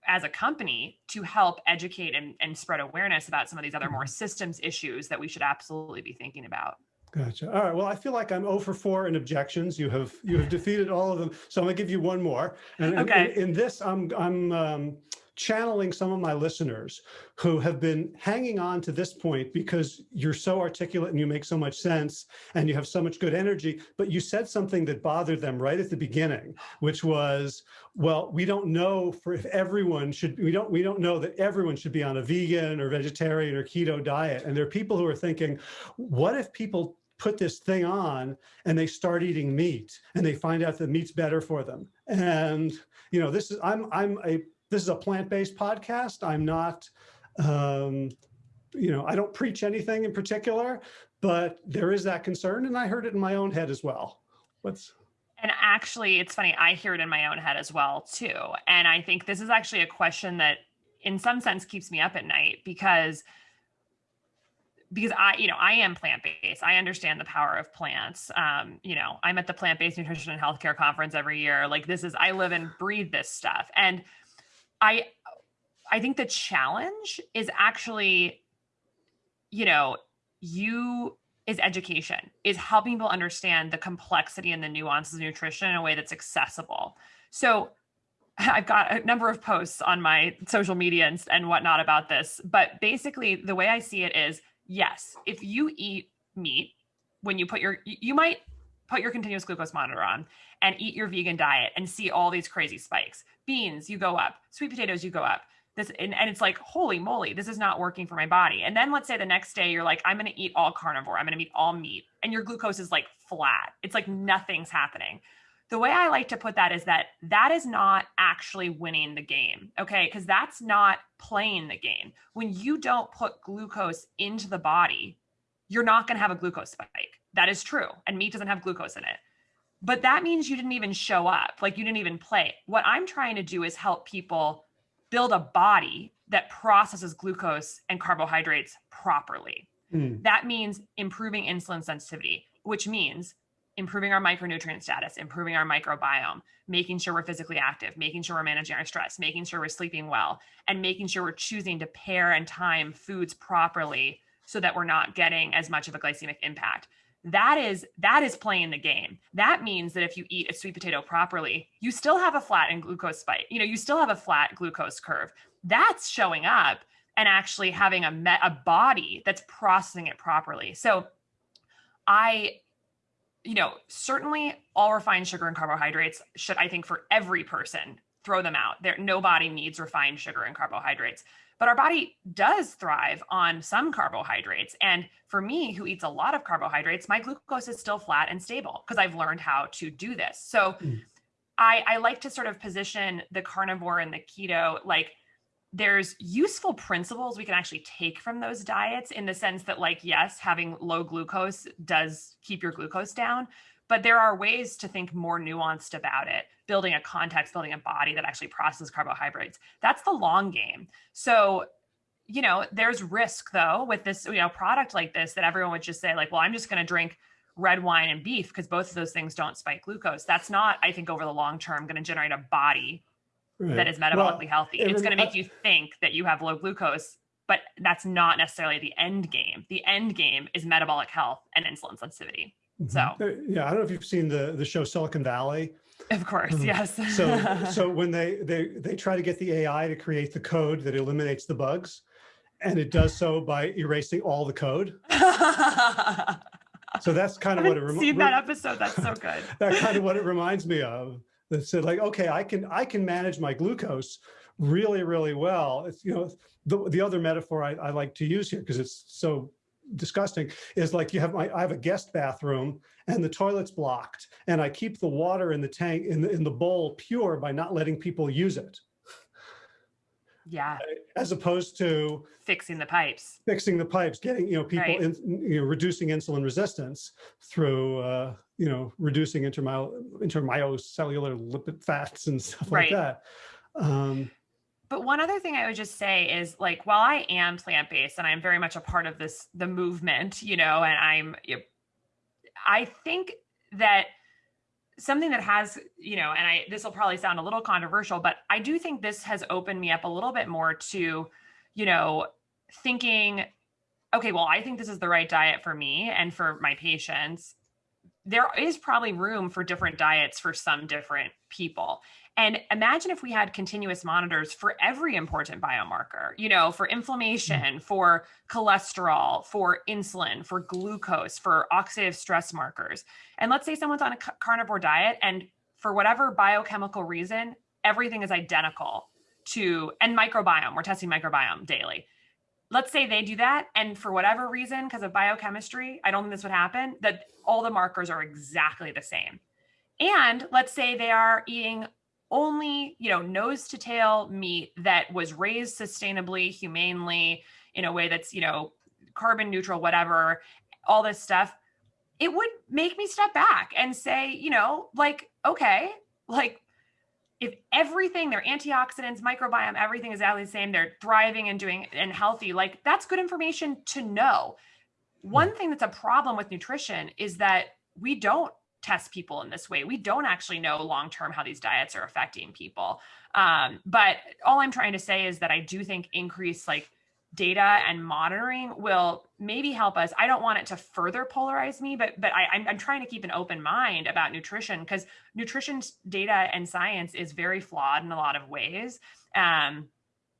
as a company to help educate and, and spread awareness about some of these other more mm-hmm. systems issues that we should absolutely be thinking about Gotcha. All right. Well, I feel like I'm 0 for 4 in objections. You have you have defeated all of them. So I'm gonna give you one more. And okay. in, in this, I'm I'm um, channeling some of my listeners who have been hanging on to this point because you're so articulate and you make so much sense and you have so much good energy, but you said something that bothered them right at the beginning, which was, well, we don't know for if everyone should, we don't, we don't know that everyone should be on a vegan or vegetarian or keto diet. And there are people who are thinking, what if people put this thing on and they start eating meat and they find out that meat's better for them. And, you know, this is, I'm, I'm a, this is a plant-based podcast. I'm not, um, you know, I don't preach anything in particular, but there is that concern. And I heard it in my own head as well. What's, and actually, it's funny, I hear it in my own head as well, too. And I think this is actually a question that, in some sense, keeps me up at night because because I, you know, I am plant-based. I understand the power of plants. Um, you know, I'm at the plant-based nutrition and healthcare conference every year. Like this is I live and breathe this stuff. And I I think the challenge is actually, you know, you is education, is helping people understand the complexity and the nuances of nutrition in a way that's accessible. So [laughs] I've got a number of posts on my social media and, and whatnot about this, but basically the way I see it is yes, if you eat meat, when you put your, you might put your continuous glucose monitor on and eat your vegan diet and see all these crazy spikes. Beans, you go up. Sweet potatoes, you go up. This and, and it's like, holy moly, this is not working for my body. And then let's say the next day you're like, I'm going to eat all carnivore. I'm going to eat all meat, and your glucose is like flat. It's like nothing's happening the way I like to put that is that that is not actually winning the game. Okay. Because that's not playing the game. When you don't put glucose into the body, you're not going to have a glucose spike. That is true. And meat doesn't have glucose in it. But that means you didn't even show up, like you didn't even play. What I'm trying to do is help people build a body that processes glucose and carbohydrates properly. Mm. That means improving insulin sensitivity, which means improving our micronutrient status, improving our microbiome, making sure we're physically active, making sure we're managing our stress, making sure we're sleeping well, and making sure we're choosing to pair and time foods properly so that we're not getting as much of a glycemic impact. That is that is playing the game. That means that if you eat a sweet potato properly, you still have a flat and glucose spike. You know, you still have a flat glucose curve. That's showing up and actually having a met, a body that's processing it properly. So I you know, certainly all refined sugar and carbohydrates should, I think, for every person, throw them out. There, nobody needs refined sugar and carbohydrates. But our body does thrive on some carbohydrates. And for me, who eats a lot of carbohydrates, my glucose is still flat and stable because I've learned how to do this. So mm. I, I like to sort of position the carnivore and the keto like there's useful principles we can actually take from those diets in the sense that like yes having low glucose does keep your glucose down but there are ways to think more nuanced about it building a context building a body that actually processes carbohydrates. That's the long game. So you know there's risk though with this you know product like this that everyone would just say like well i'm just going to drink red wine and beef because both of those things don't spike glucose. That's not i think over the long term going to generate a body right. that is metabolically well, healthy. It's going to make you think that you have low glucose, but that's not necessarily the end game. The end game is metabolic health and insulin sensitivity. Mm-hmm. So uh, yeah, I don't know if you've seen the the show Silicon Valley. Of course, um, yes. so [laughs] so when they they they try to get the AI to create the code that eliminates the bugs, and it does so by erasing all the code. [laughs] so that's kind of what it reminds. Seen that episode? That's so good. [laughs] that kind of what it reminds me of that said like, okay, I can I can manage my glucose really, really well. It's, you know, the, the other metaphor I, I like to use here because it's so disgusting is like you have my I have a guest bathroom and the toilet's blocked and I keep the water in the tank in the in the bowl pure by not letting people use it. Yeah. As opposed to fixing the pipes, fixing the pipes, getting, you know, people right. in, you know, reducing insulin resistance through, uh, you know, reducing intermyo, intermyocellular lipid fats and stuff right. like that. Um, but one other thing I would just say is like, while I am plant-based and I'm very much a part of this, the movement, you know, and I'm, I think that something that has, you know, and I this will probably sound a little controversial, but I do think this has opened me up a little bit more to, you know, thinking, okay, well, I think this is the right diet for me and for my patients. There is probably room for different diets for some different people. And imagine if we had continuous monitors for every important biomarker, you know, for mm. inflammation, for cholesterol, for insulin, for glucose, for oxidative stress markers. And let's say someone's on a carnivore diet and for whatever biochemical reason, everything is identical to, and microbiome, we're testing microbiome daily. Let's say they do that. And for whatever reason, because of biochemistry, I don't think this would happen, that all the markers are exactly the same. And let's say they are eating only, you know, nose to tail meat that was raised sustainably, humanely, in a way that's, you know, carbon neutral, whatever, all this stuff, it would make me step back and say, you know, like, okay, like if everything, their antioxidants, microbiome, everything is exactly the same, they're thriving and doing and healthy, like that's good information to know. Hmm. one thing that's a problem with nutrition is that we don't test people in this way. We don't actually know long term how these diets are affecting people. Um, but all I'm trying to say is that I do think increased like data and monitoring will maybe help us. I don't want it to further polarize me, but but I, I'm, I'm trying to keep an open mind about nutrition because nutrition data and science is very flawed in a lot of ways. Um,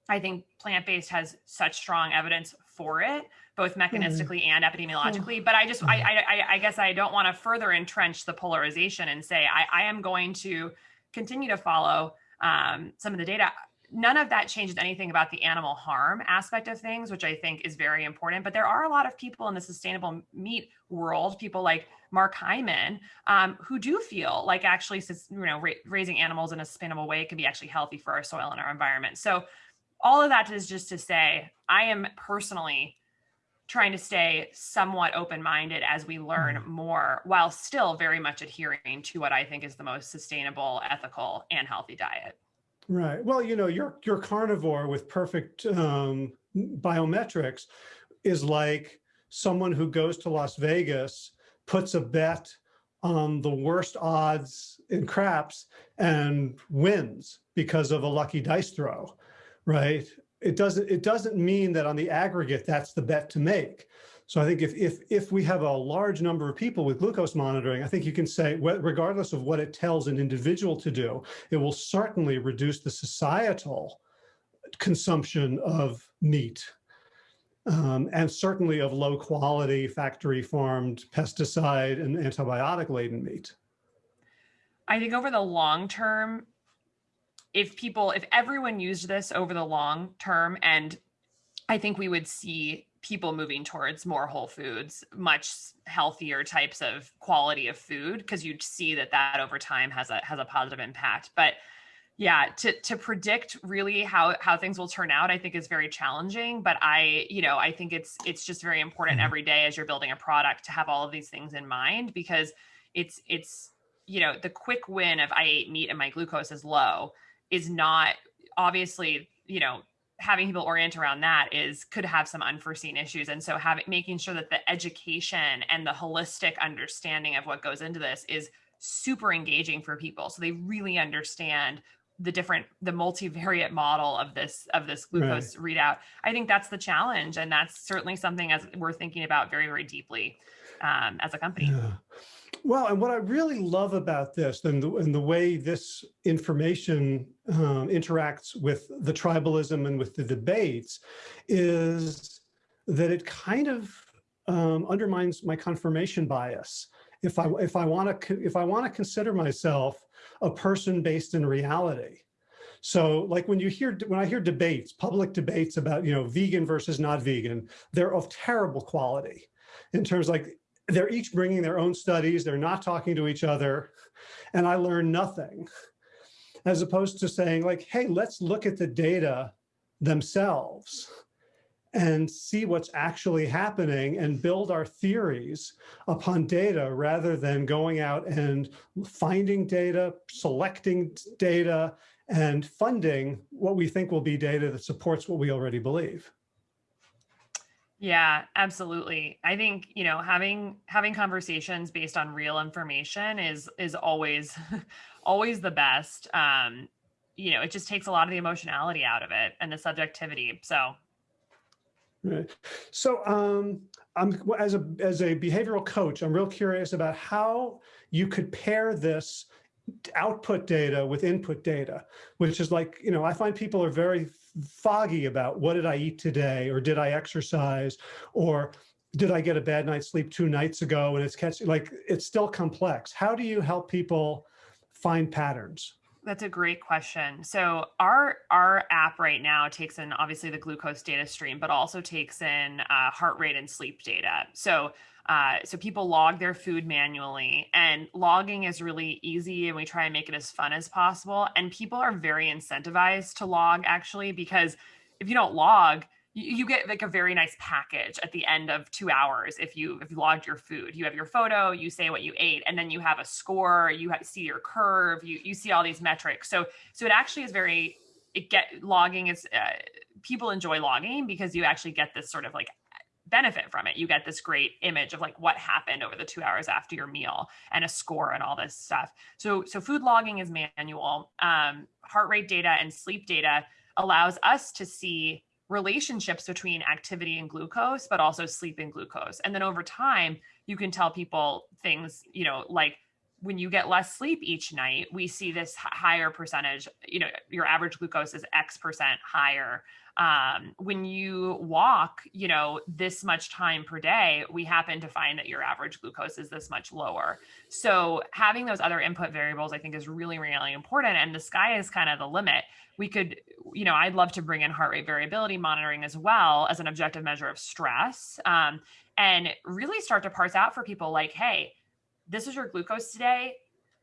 I think plant based has such strong evidence for it, both mechanistically and epidemiologically. But I just, I, I, I guess I don't want to further entrench the polarization and say I, I am going to continue to follow um, some of the data. None of that changes anything about the animal harm aspect of things, which I think is very important. But there are a lot of people in the sustainable meat world, people like Mark Hyman, um, who do feel like actually, you know, ra raising animals in a sustainable way can be actually healthy for our soil and our environment. So all of that is just to say, I am personally trying to stay somewhat open-minded as we learn mm-hmm. more while still very much adhering to what I think is the most sustainable, ethical, and healthy diet. Right. Well, you know, your your carnivore with perfect um, biometrics is like someone who goes to Las Vegas, puts a bet on the worst odds in craps and wins because of a lucky dice throw, right? It doesn't it doesn't mean that on the aggregate that's the bet to make. So I think if if if we have a large number of people with glucose monitoring, I think you can say regardless of what it tells an individual to do, it will certainly reduce the societal consumption of meat um, and certainly of low quality factory farmed pesticide and antibiotic laden meat. I think over the long term, if people, if everyone used this over the long term, and I think we would see people moving towards more whole foods, much healthier types of quality of food, because you'd see that that over time has a has a positive impact. But yeah, to to predict really how how things will turn out, I think is very challenging. But I, you know, I think it's it's just very important mm-hmm. every day as you're building a product to have all of these things in mind because it's it's you know the quick win of I ate meat and my glucose is low is not obviously, you know, having people orient around that is could have some unforeseen issues. And so having making sure that the education and the holistic understanding of what goes into this is super engaging for people. So they really understand the different the multivariate model of this of this glucose right. readout i think that's the challenge and that's certainly something as we're thinking about very very deeply um, as a company yeah. Well, and what I really love about this and the, and the way this information um, interacts with the tribalism and with the debates is that it kind of um, undermines my confirmation bias. If I if I want to if I want to consider myself a person based in reality, so like when you hear, when I hear debates, public debates about, you know, vegan versus not vegan, they're of terrible quality in terms like they're each bringing their own studies. They're not talking to each other. And I learn nothing as opposed to saying like, hey, let's look at the data themselves and see what's actually happening and build our theories upon data rather than going out and finding data, selecting data, and funding what we think will be data that supports what we already believe. Yeah, absolutely. I think, you know, having having conversations based on real information is is always [laughs] always the best. Um, you know, it just takes a lot of the emotionality out of it and the subjectivity. So Right. So um, I'm as a as a behavioral coach, I'm real curious about how you could pair this output data with input data, which is like, you know, I find people are very foggy about what did I eat today or did I exercise or did I get a bad night's sleep two nights ago and it's catching like it's still complex. How do you help people find patterns? That's a great question. So our our app right now takes in obviously the glucose data stream, but also takes in uh, heart rate and sleep data. So uh, so people log their food manually and logging is really easy and we try and make it as fun as possible. And people are very incentivized to log actually, because if you don't log, you, you get like a very nice package at the end of two hours if you if you logged your food you have your photo you say what you ate and then you have a score you have, see your curve you you see all these metrics so so it actually is very it get logging is uh, people enjoy logging because you actually get this sort of like benefit from it. You get this great image of like what happened over the two hours after your meal and a score and all this stuff. So, so food logging is manual. Um, heart rate data and sleep data allows us to see relationships between activity and glucose, but also sleep and glucose. And then over time, you can tell people things, you know, like when you get less sleep each night, we see this higher percentage, you know, your average glucose is X percent higher. Um, when you walk, you know, this much time per day, we happen to find that your average glucose is this much lower. So having those other input variables, I think is really, really important. And the sky is kind of the limit. We could, you know, I'd love to bring in heart rate variability monitoring as well as an objective measure of stress um, and really start to parse out for people like, hey, this is your glucose today.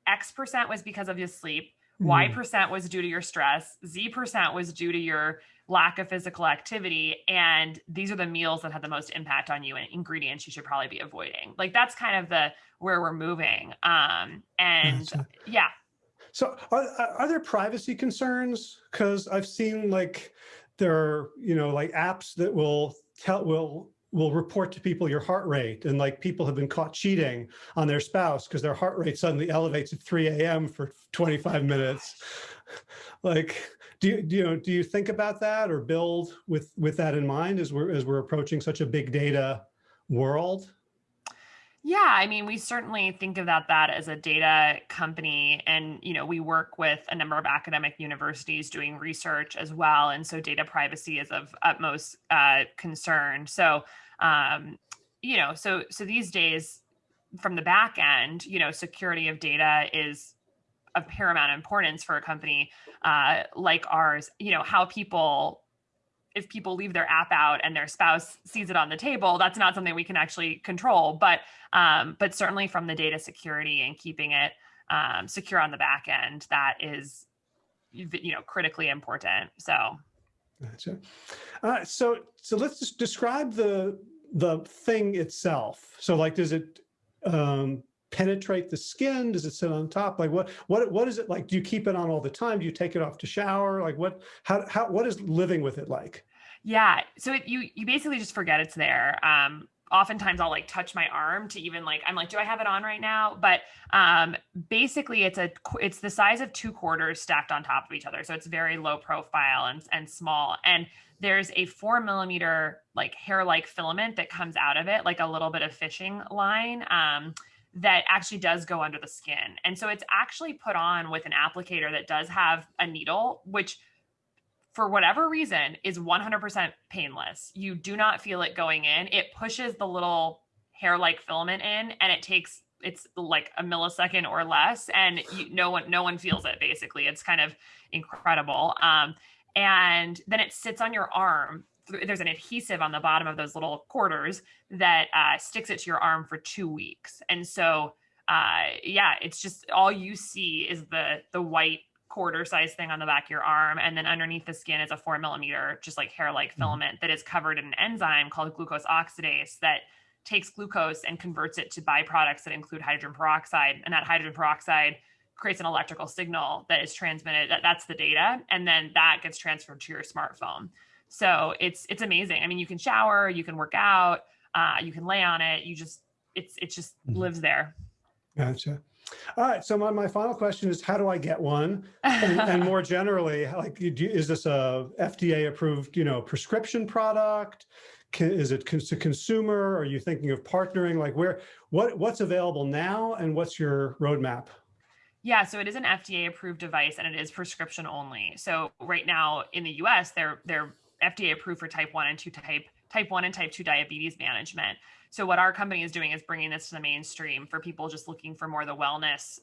X percent was because of your sleep. Y hmm. percent was due to your stress. Z percent was due to your lack of physical activity. And these are the meals that have the most impact on you and ingredients you should probably be avoiding. Like that's kind of the where we're moving. Um, and gotcha. yeah. So are, are there privacy concerns? Because I've seen like there are, you know, like apps that will tell will will report to people your heart rate and like people have been caught cheating on their spouse because their heart rate suddenly elevates at 3 a.m. for 25 minutes. [laughs] like, do you, do you know, do you think about that or build with with that in mind as we're as we're approaching such a big data world? Yeah, I mean, we certainly think about that as a data company, and you know, we work with a number of academic universities doing research as well, and so data privacy is of utmost uh, concern. So, um, you know, so so these days, from the back end, you know, security of data is of paramount importance for a company uh, like ours. You know, how people if people leave their app out and their spouse sees it on the table, that's not something we can actually control. But um, but certainly from the data security and keeping it um, secure on the back end, that is you know critically important. So. Gotcha. Uh, so so let's just describe the the thing itself. So like, does it um, penetrate the skin? Does it sit on top? Like what, what, what is it like? Do you keep it on all the time? Do you take it off to shower? Like what, how, how, what is living with it like? Yeah. So it, you, you basically just forget it's there. Um, oftentimes I'll like touch my arm to even like, I'm like, do I have it on right now? But um, basically it's a, it's the size of two quarters stacked on top of each other. So it's very low profile and, and small. And there's a four millimeter like hair-like filament that comes out of it, like a little bit of fishing line. Um, that actually does go under the skin. And so it's actually put on with an applicator that does have a needle, which for whatever reason is 100% painless. You do not feel it going in. It pushes the little hair-like filament in and it takes it's like a millisecond or less and you, no one no one feels it basically. It's kind of incredible. Um, and then it sits on your arm there's an adhesive on the bottom of those little quarters that uh, sticks it to your arm for two weeks. And so, uh, yeah, it's just all you see is the the white quarter size thing on the back of your arm, and then underneath the skin is a four millimeter, just like hair like mm-hmm. filament that is covered in an enzyme called glucose oxidase that takes glucose and converts it to byproducts that include hydrogen peroxide, and that hydrogen peroxide creates an electrical signal that is transmitted. That, that's the data, and then that gets transferred to your smartphone. So it's it's amazing. I mean, you can shower, you can work out, uh, you can lay on it. You just it's it just mm -hmm. lives there. Gotcha. All right. So my, my final question is, how do I get one? And, [laughs] and more generally, like, do, is this a FDA approved, you know, prescription product? Can, is it to consumer? Are you thinking of partnering? Like where, what, what's available now and what's your roadmap? Yeah, so it is an FDA approved device and it is prescription only. So right now in the US, they're they're FDA approved for type 1 and 2 type type 1 and type 2 diabetes management. So what our company is doing is bringing this to the mainstream for people just looking for more the wellness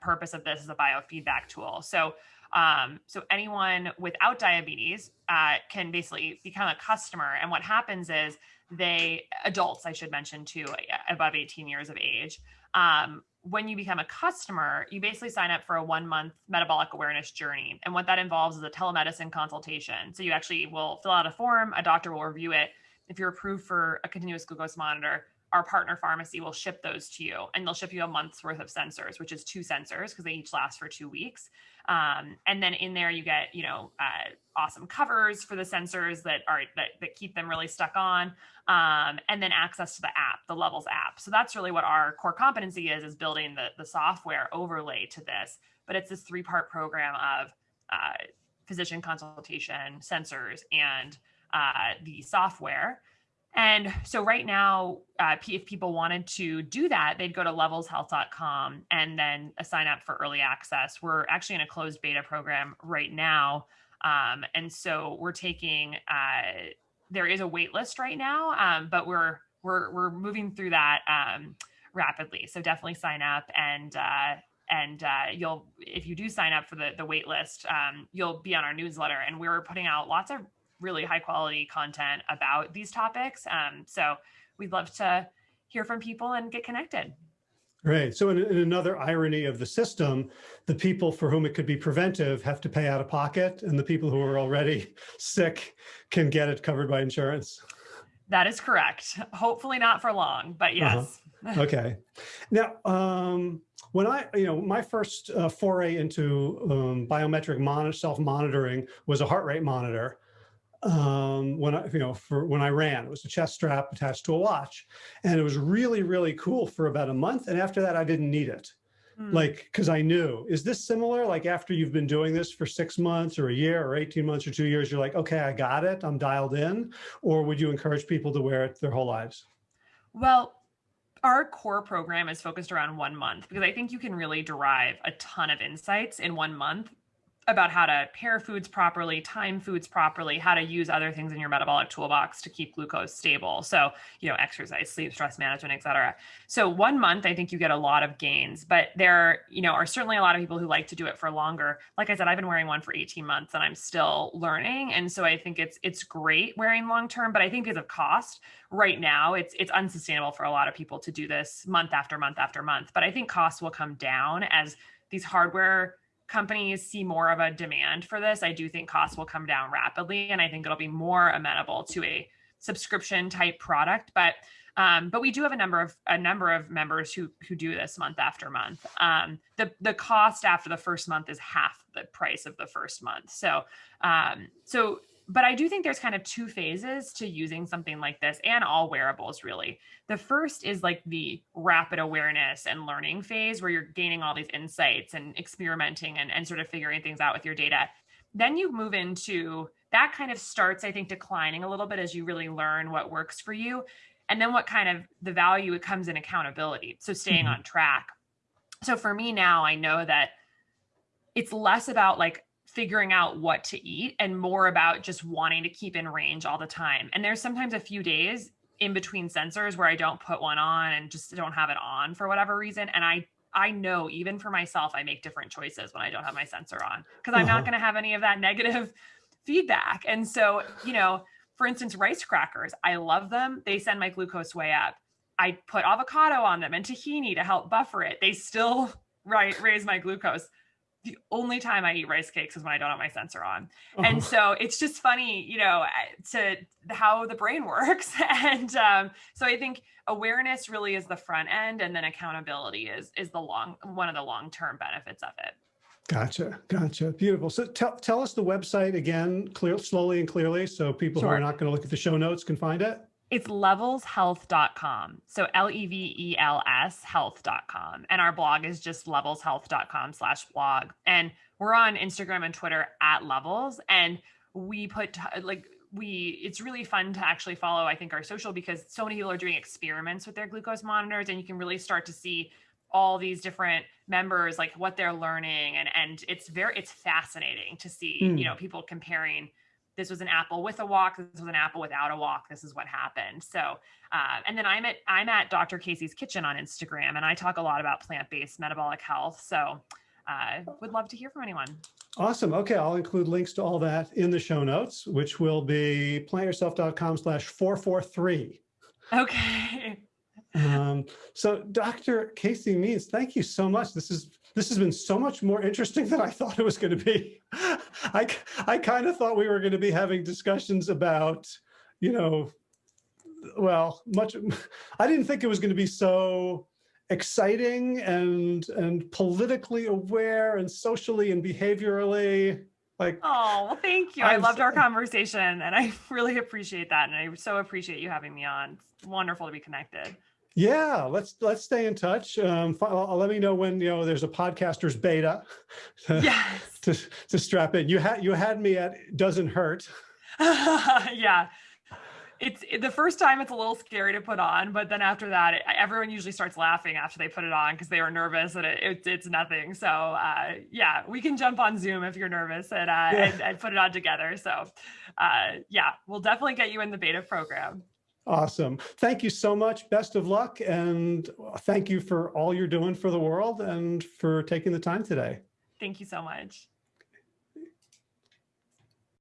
purpose of this as a biofeedback tool. So um, so anyone without diabetes uh, can basically become a customer. And what happens is they adults, I should mention too, above 18 years of age, um, when you become a customer, you basically sign up for a one month metabolic awareness journey. And what that involves is a telemedicine consultation. So you actually will fill out a form, a doctor will review it. If you're approved for a continuous glucose monitor, our partner pharmacy will ship those to you and they'll ship you a month's worth of sensors, which is two sensors because they each last for two weeks. Um, and then in there you get, you know, uh, awesome covers for the sensors that are that, that keep them really stuck on, um, and then access to the app, the Levels app. So that's really what our core competency is: is building the the software overlay to this. But it's this three part program of uh, physician consultation, sensors, and uh, the software. And so right now, uh, if people wanted to do that, they'd go to levelshealth.com and then sign up for early access. We're actually in a closed beta program right now. Um, and so we're taking, uh, there is a wait list right now, um, but we're, we're, we're moving through that um, rapidly. So definitely sign up and, uh, and uh, you'll, if you do sign up for the, the wait list, um, you'll be on our newsletter and we're putting out lots of really high quality content about these topics. Um, so we'd love to hear from people and get connected. Right. So in, in, another irony of the system, the people for whom it could be preventive have to pay out of pocket and the people who are already [laughs] sick can get it covered by insurance. That is correct. Hopefully not for long, but uh-huh. yes. Uh [laughs] -huh. Okay. Now, um, when I, you know, my first uh, foray into um, biometric self-monitoring was a heart rate monitor um, when I, you know, for when I ran, it was a chest strap attached to a watch and it was really, really cool for about a month. And after that, I didn't need it. Mm. Like, cause I knew, is this similar? Like after you've been doing this for six months or a year or 18 months or two years, you're like, okay, I got it. I'm dialed in. Or would you encourage people to wear it their whole lives? Well, our core program is focused around one month because I think you can really derive a ton of insights in one month about how to pair foods properly, time foods properly, how to use other things in your metabolic toolbox to keep glucose stable. So, you know, exercise, sleep, stress management, et cetera. So one month, I think you get a lot of gains, but there, you know, are certainly a lot of people who like to do it for longer. Like I said, I've been wearing one for 18 months and I'm still learning. And so I think it's, it's great wearing long-term, but I think because of cost right now, it's, it's unsustainable for a lot of people to do this month after month after month. But I think costs will come down as these hardware companies see more of a demand for this, I do think costs will come down rapidly. And I think it'll be more amenable to a subscription type product. But um, but we do have a number of a number of members who who do this month after month. Um, the the cost after the first month is half the price of the first month. So um, so but I do think there's kind of two phases to using something like this and all wearables really. The first is like the rapid awareness and learning phase where you're gaining all these insights and experimenting and, and sort of figuring things out with your data. Then you move into that kind of starts, I think, declining a little bit as you really learn what works for you. And then what kind of the value it comes in accountability. So staying mm -hmm. on track. So for me now, I know that it's less about like figuring out what to eat and more about just wanting to keep in range all the time. And there's sometimes a few days in between sensors where I don't put one on and just don't have it on for whatever reason. And I I know even for myself, I make different choices when I don't have my sensor on because I'm uh -huh. not uh-huh. going to have any of that negative [laughs] feedback. And so, you know, for instance, rice crackers, I love them. They send my glucose way up. I put avocado on them and tahini to help buffer it. They still [laughs] right raise my glucose the only time I eat rice cakes is when I don't have my sensor on. Oh. And so it's just funny, you know, to how the brain [laughs] works. and um, so I think awareness really is the front end and then accountability is, is the long, one of the long-term benefits of it. Gotcha. Gotcha. Beautiful. So tell, tell us the website again, clear, slowly and clearly, so people sure. who are not going to look at the show notes can find it. It's levelshealth.com. So L-E-V-E-L-S health.com. And our blog is just levelshealth.com slash blog. And we're on Instagram and Twitter at levels. And we put like, we, it's really fun to actually follow, I think, our social because so many people are doing experiments with their glucose monitors and you can really start to see all these different members, like what they're learning. And, and it's very, it's fascinating to see, mm. you know, people comparing this was an apple with a walk this was an apple without a walk this is what happened. So uh, and then i'm at i'm at dr casey's kitchen on instagram and i talk a lot about plant-based metabolic health. So uh, would love to hear from anyone. Awesome. Okay i'll include links to all that in the show notes which will be plantyourself.com slash 443 okay. [laughs] Um, so Dr. Casey Means, thank you so much. This is this has been so much more interesting than I thought it was going to be. [laughs] I, I kind of thought we were going to be having discussions about, you know, well, much, [laughs] I didn't think it was going to be so exciting and and politically aware and socially and behaviorally like Oh, well, thank you. I I'm loved our conversation and I [laughs] really appreciate that. And I so appreciate you having me on. It's wonderful to be connected. Yeah let's let's stay in touch um uh, let me know when you know there's a podcasters beta [laughs] to, Yes. to, to strap in you had you had me at doesn't hurt [laughs] yeah. It's it- the first time it's a little scary to put on, but then after that, it, everyone usually starts laughing after they put it on because they were nervous and it, it, it's nothing. So uh, yeah, we can jump on Zoom if you're nervous and, uh, Yeah. and, and put it on together. So uh, yeah, we'll definitely get you in the beta program. Awesome. Thank you so much. Best of luck. And thank you for all you're doing for the world and for taking the time today. Thank you so much.